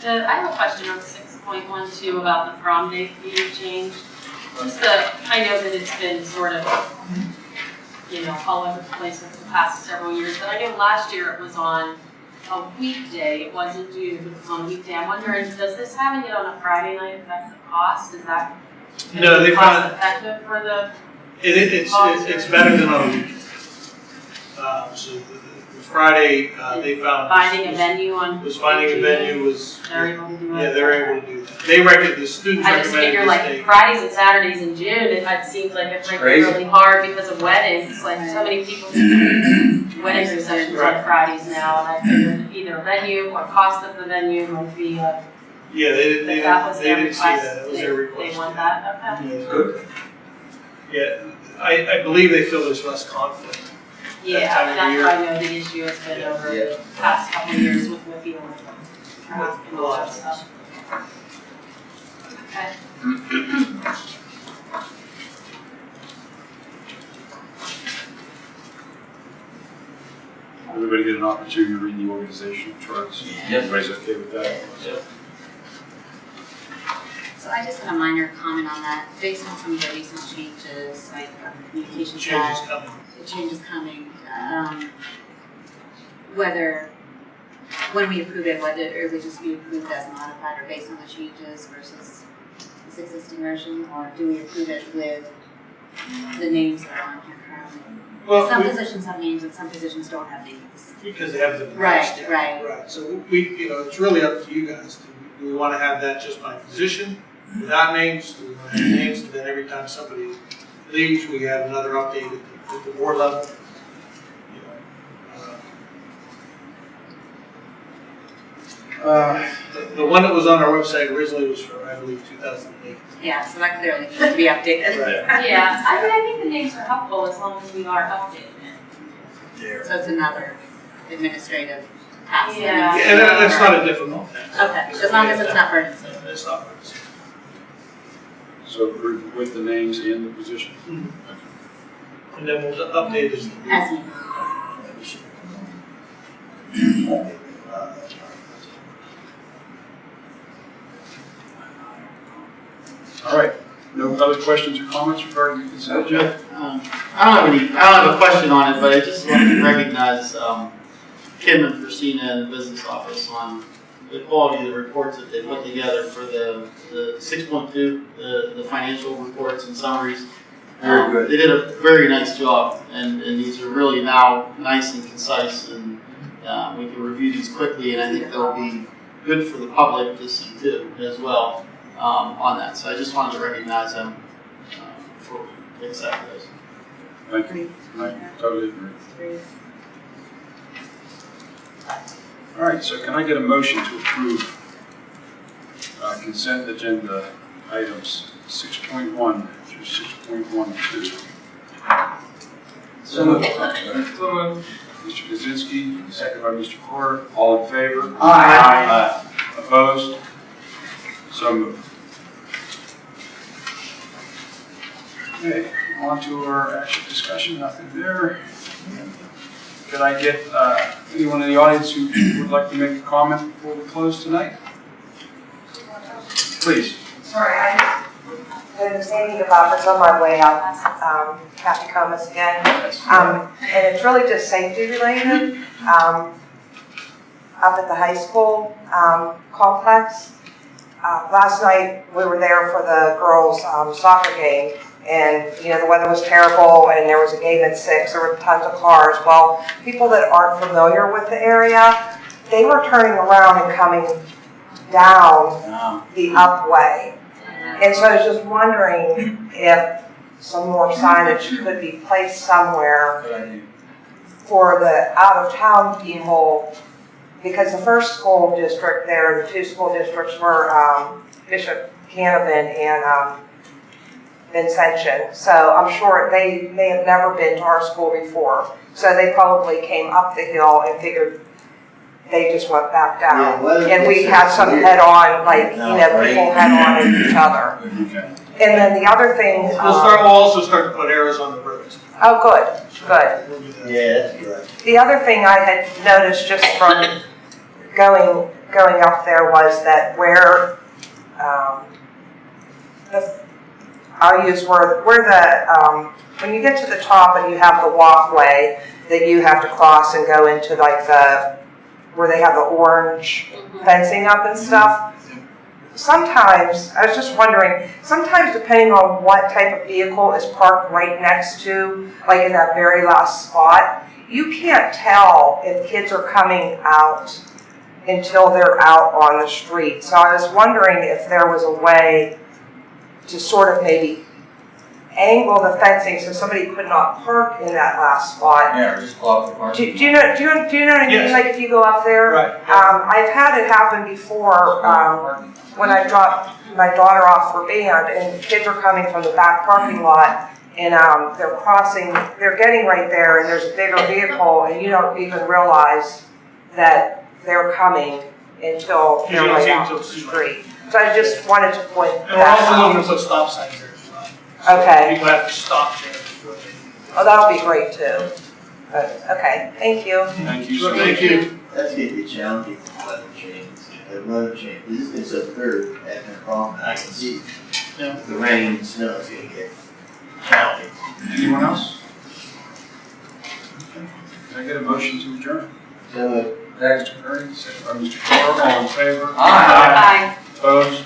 Uh, I have a question on six point one two about the prom date being changed. Just the, I know that it's been sort of, you know, all over the place over the past several years, but I know last year it was on a weekday, it wasn't due, it was on a weekday. I'm wondering, does this having it on a Friday night affect the cost? Is that No, they found- cost effective for the, it, it- it's, it- it's better than on a weekend. Um, so the, the Friday, uh, they found. finding a was- venue on? Was finding a venue was, They're able to do it? yeah, they're able to do that. They reckon, the students I just recommended figure this like date. Fridays and Saturdays in June, it, it seems like it's like crazy. really hard because of weddings, like so many people. [clears throat] Wedding receptions on Right. Fridays now, and I figured either venue or cost of the venue might be, uh, Yeah, they, didn't- they if that didn't, was they their didn't see request, that, it was they, their they want that, okay. Yeah. Good. Yeah, I, I believe they feel there's less conflict. Yeah, time of that's year. why I know the issue has been over the past couple of years with Whitfield and traffic and all that stuff. Okay. Everybody get an opportunity to read the organizational charts? Yes. Everybody's okay with that? So I just had a minor comment on that, based on some of the recent changes, like um, on the communication Changes coming. The changes coming, um, whether, when we approve it, whether it would just be approved as modified or based on the changes versus this existing version, or do we approve it with the names that are on here currently? Well, Some we- positions have names and some positions don't have names. Because they have the. Right, right. Right, so we, you know, it's really up to you guys. Do we- do we wanna have that just by position, without names? Do we wanna have names, and then every time somebody leaves, we have another update at the, at board level? Uh, the, the one that was on our website originally was from, I believe, two thousand and eight. Yeah, so that clearly needs to be updated. [laughs] Yeah, I mean, I think the names are helpful as long as we are updating it. Yeah. So it's another administrative task. that Yeah. And be that- that's not a difficult task. Okay, as long as it's not burdensome. It's not burdensome. So with the names and the position? And then we'll update it. As needed. All right, no other questions or comments regarding the consent agenda? Um, I don't have any, I don't have a question on it, but I just want to recognize, um, Kim and Christina in the business office on the quality of the reports that they put together for the, the six point two, the, the financial reports and summaries. Very um, good. They did a very nice job, and, and these are really now nice and concise, and uh, we can review these quickly, and I think they'll be good for the public to see too as well um, on that. So I just wanted to recognize them uh, for exactly those. Thank you. Thank you. Totally agree. All right, so can I get a motion to approve uh, consent agenda items 6.1 six point one two. So moved. So moved. Mr. Kaczynski, second by Mr. Porter. All in favor? Aye. Aye. Opposed? So moved. Okay, on to our action discussion. Nothing there. Could I get uh, anyone in the audience who would like to make a comment before we close tonight? Please. Sorry, I was thinking about this on my way out, um, Kathy Comas again. Um, and it's really just safety related, um, up at the high school, um, complex. Uh, last night, we were there for the girls' um, soccer game, and, you know, the weather was terrible, and there was a game at six, there were tons of cars. Well, people that aren't familiar with the area, they were turning around and coming down the upway. And so I was just wondering if some more signage could be placed somewhere for the out-of-town people, because the first school district there, the two school districts were um, Bishop Canevin and um, Vincentian. So I'm sure they may have never been to our school before. So they probably came up the hill and figured they just went back down. Yeah, And we gets had some weird. head-on, like, you know, right. people head-on at each other. Okay. And then the other thing, We'll start, um, we'll also start to put arrows on the roads. oh, good, good. We'll do that. Yeah, that's good. The other thing I had noticed just from going, going up there was that where, um, the, I'll use where, where the, um, when you get to the top and you have the walkway that you have to cross and go into like the, where they have the orange mm-hmm. fencing up and stuff. Sometimes, I was just wondering, sometimes depending on what type of vehicle is parked right next to, like in that very last spot, you can't tell if kids are coming out until they're out on the street. So I was wondering if there was a way to sort of maybe angle the fencing so somebody could not park in that last spot. Yeah, or just block the Do, parking. do you know, do you, do you know what I mean? Yes. Like if you go up there? Right. Um, I've had it happen before, um, when I dropped my daughter off for band and kids are coming from the back parking lot and, um, they're crossing, they're getting right there and there's a bigger vehicle and you don't even realize that they're coming until You they're don't right see until the it's- street. So I just wanted to point. point And we're that also out. looking to put stop signs there as well. So Okay. People have to stop there. Oh, that'll be great too. But, okay, thank you. Thank you so So much. thank you. That's gonna be challenging with weather change. The weather change, this is so third, that's a problem, I can see. Yeah. The rain and snow is gonna get challenging. Anyone else? Okay. Can I get a motion to adjourn? So, Mr. Kearney, second by Mr. Carr, all in favor? Aye. Aye. Opposed?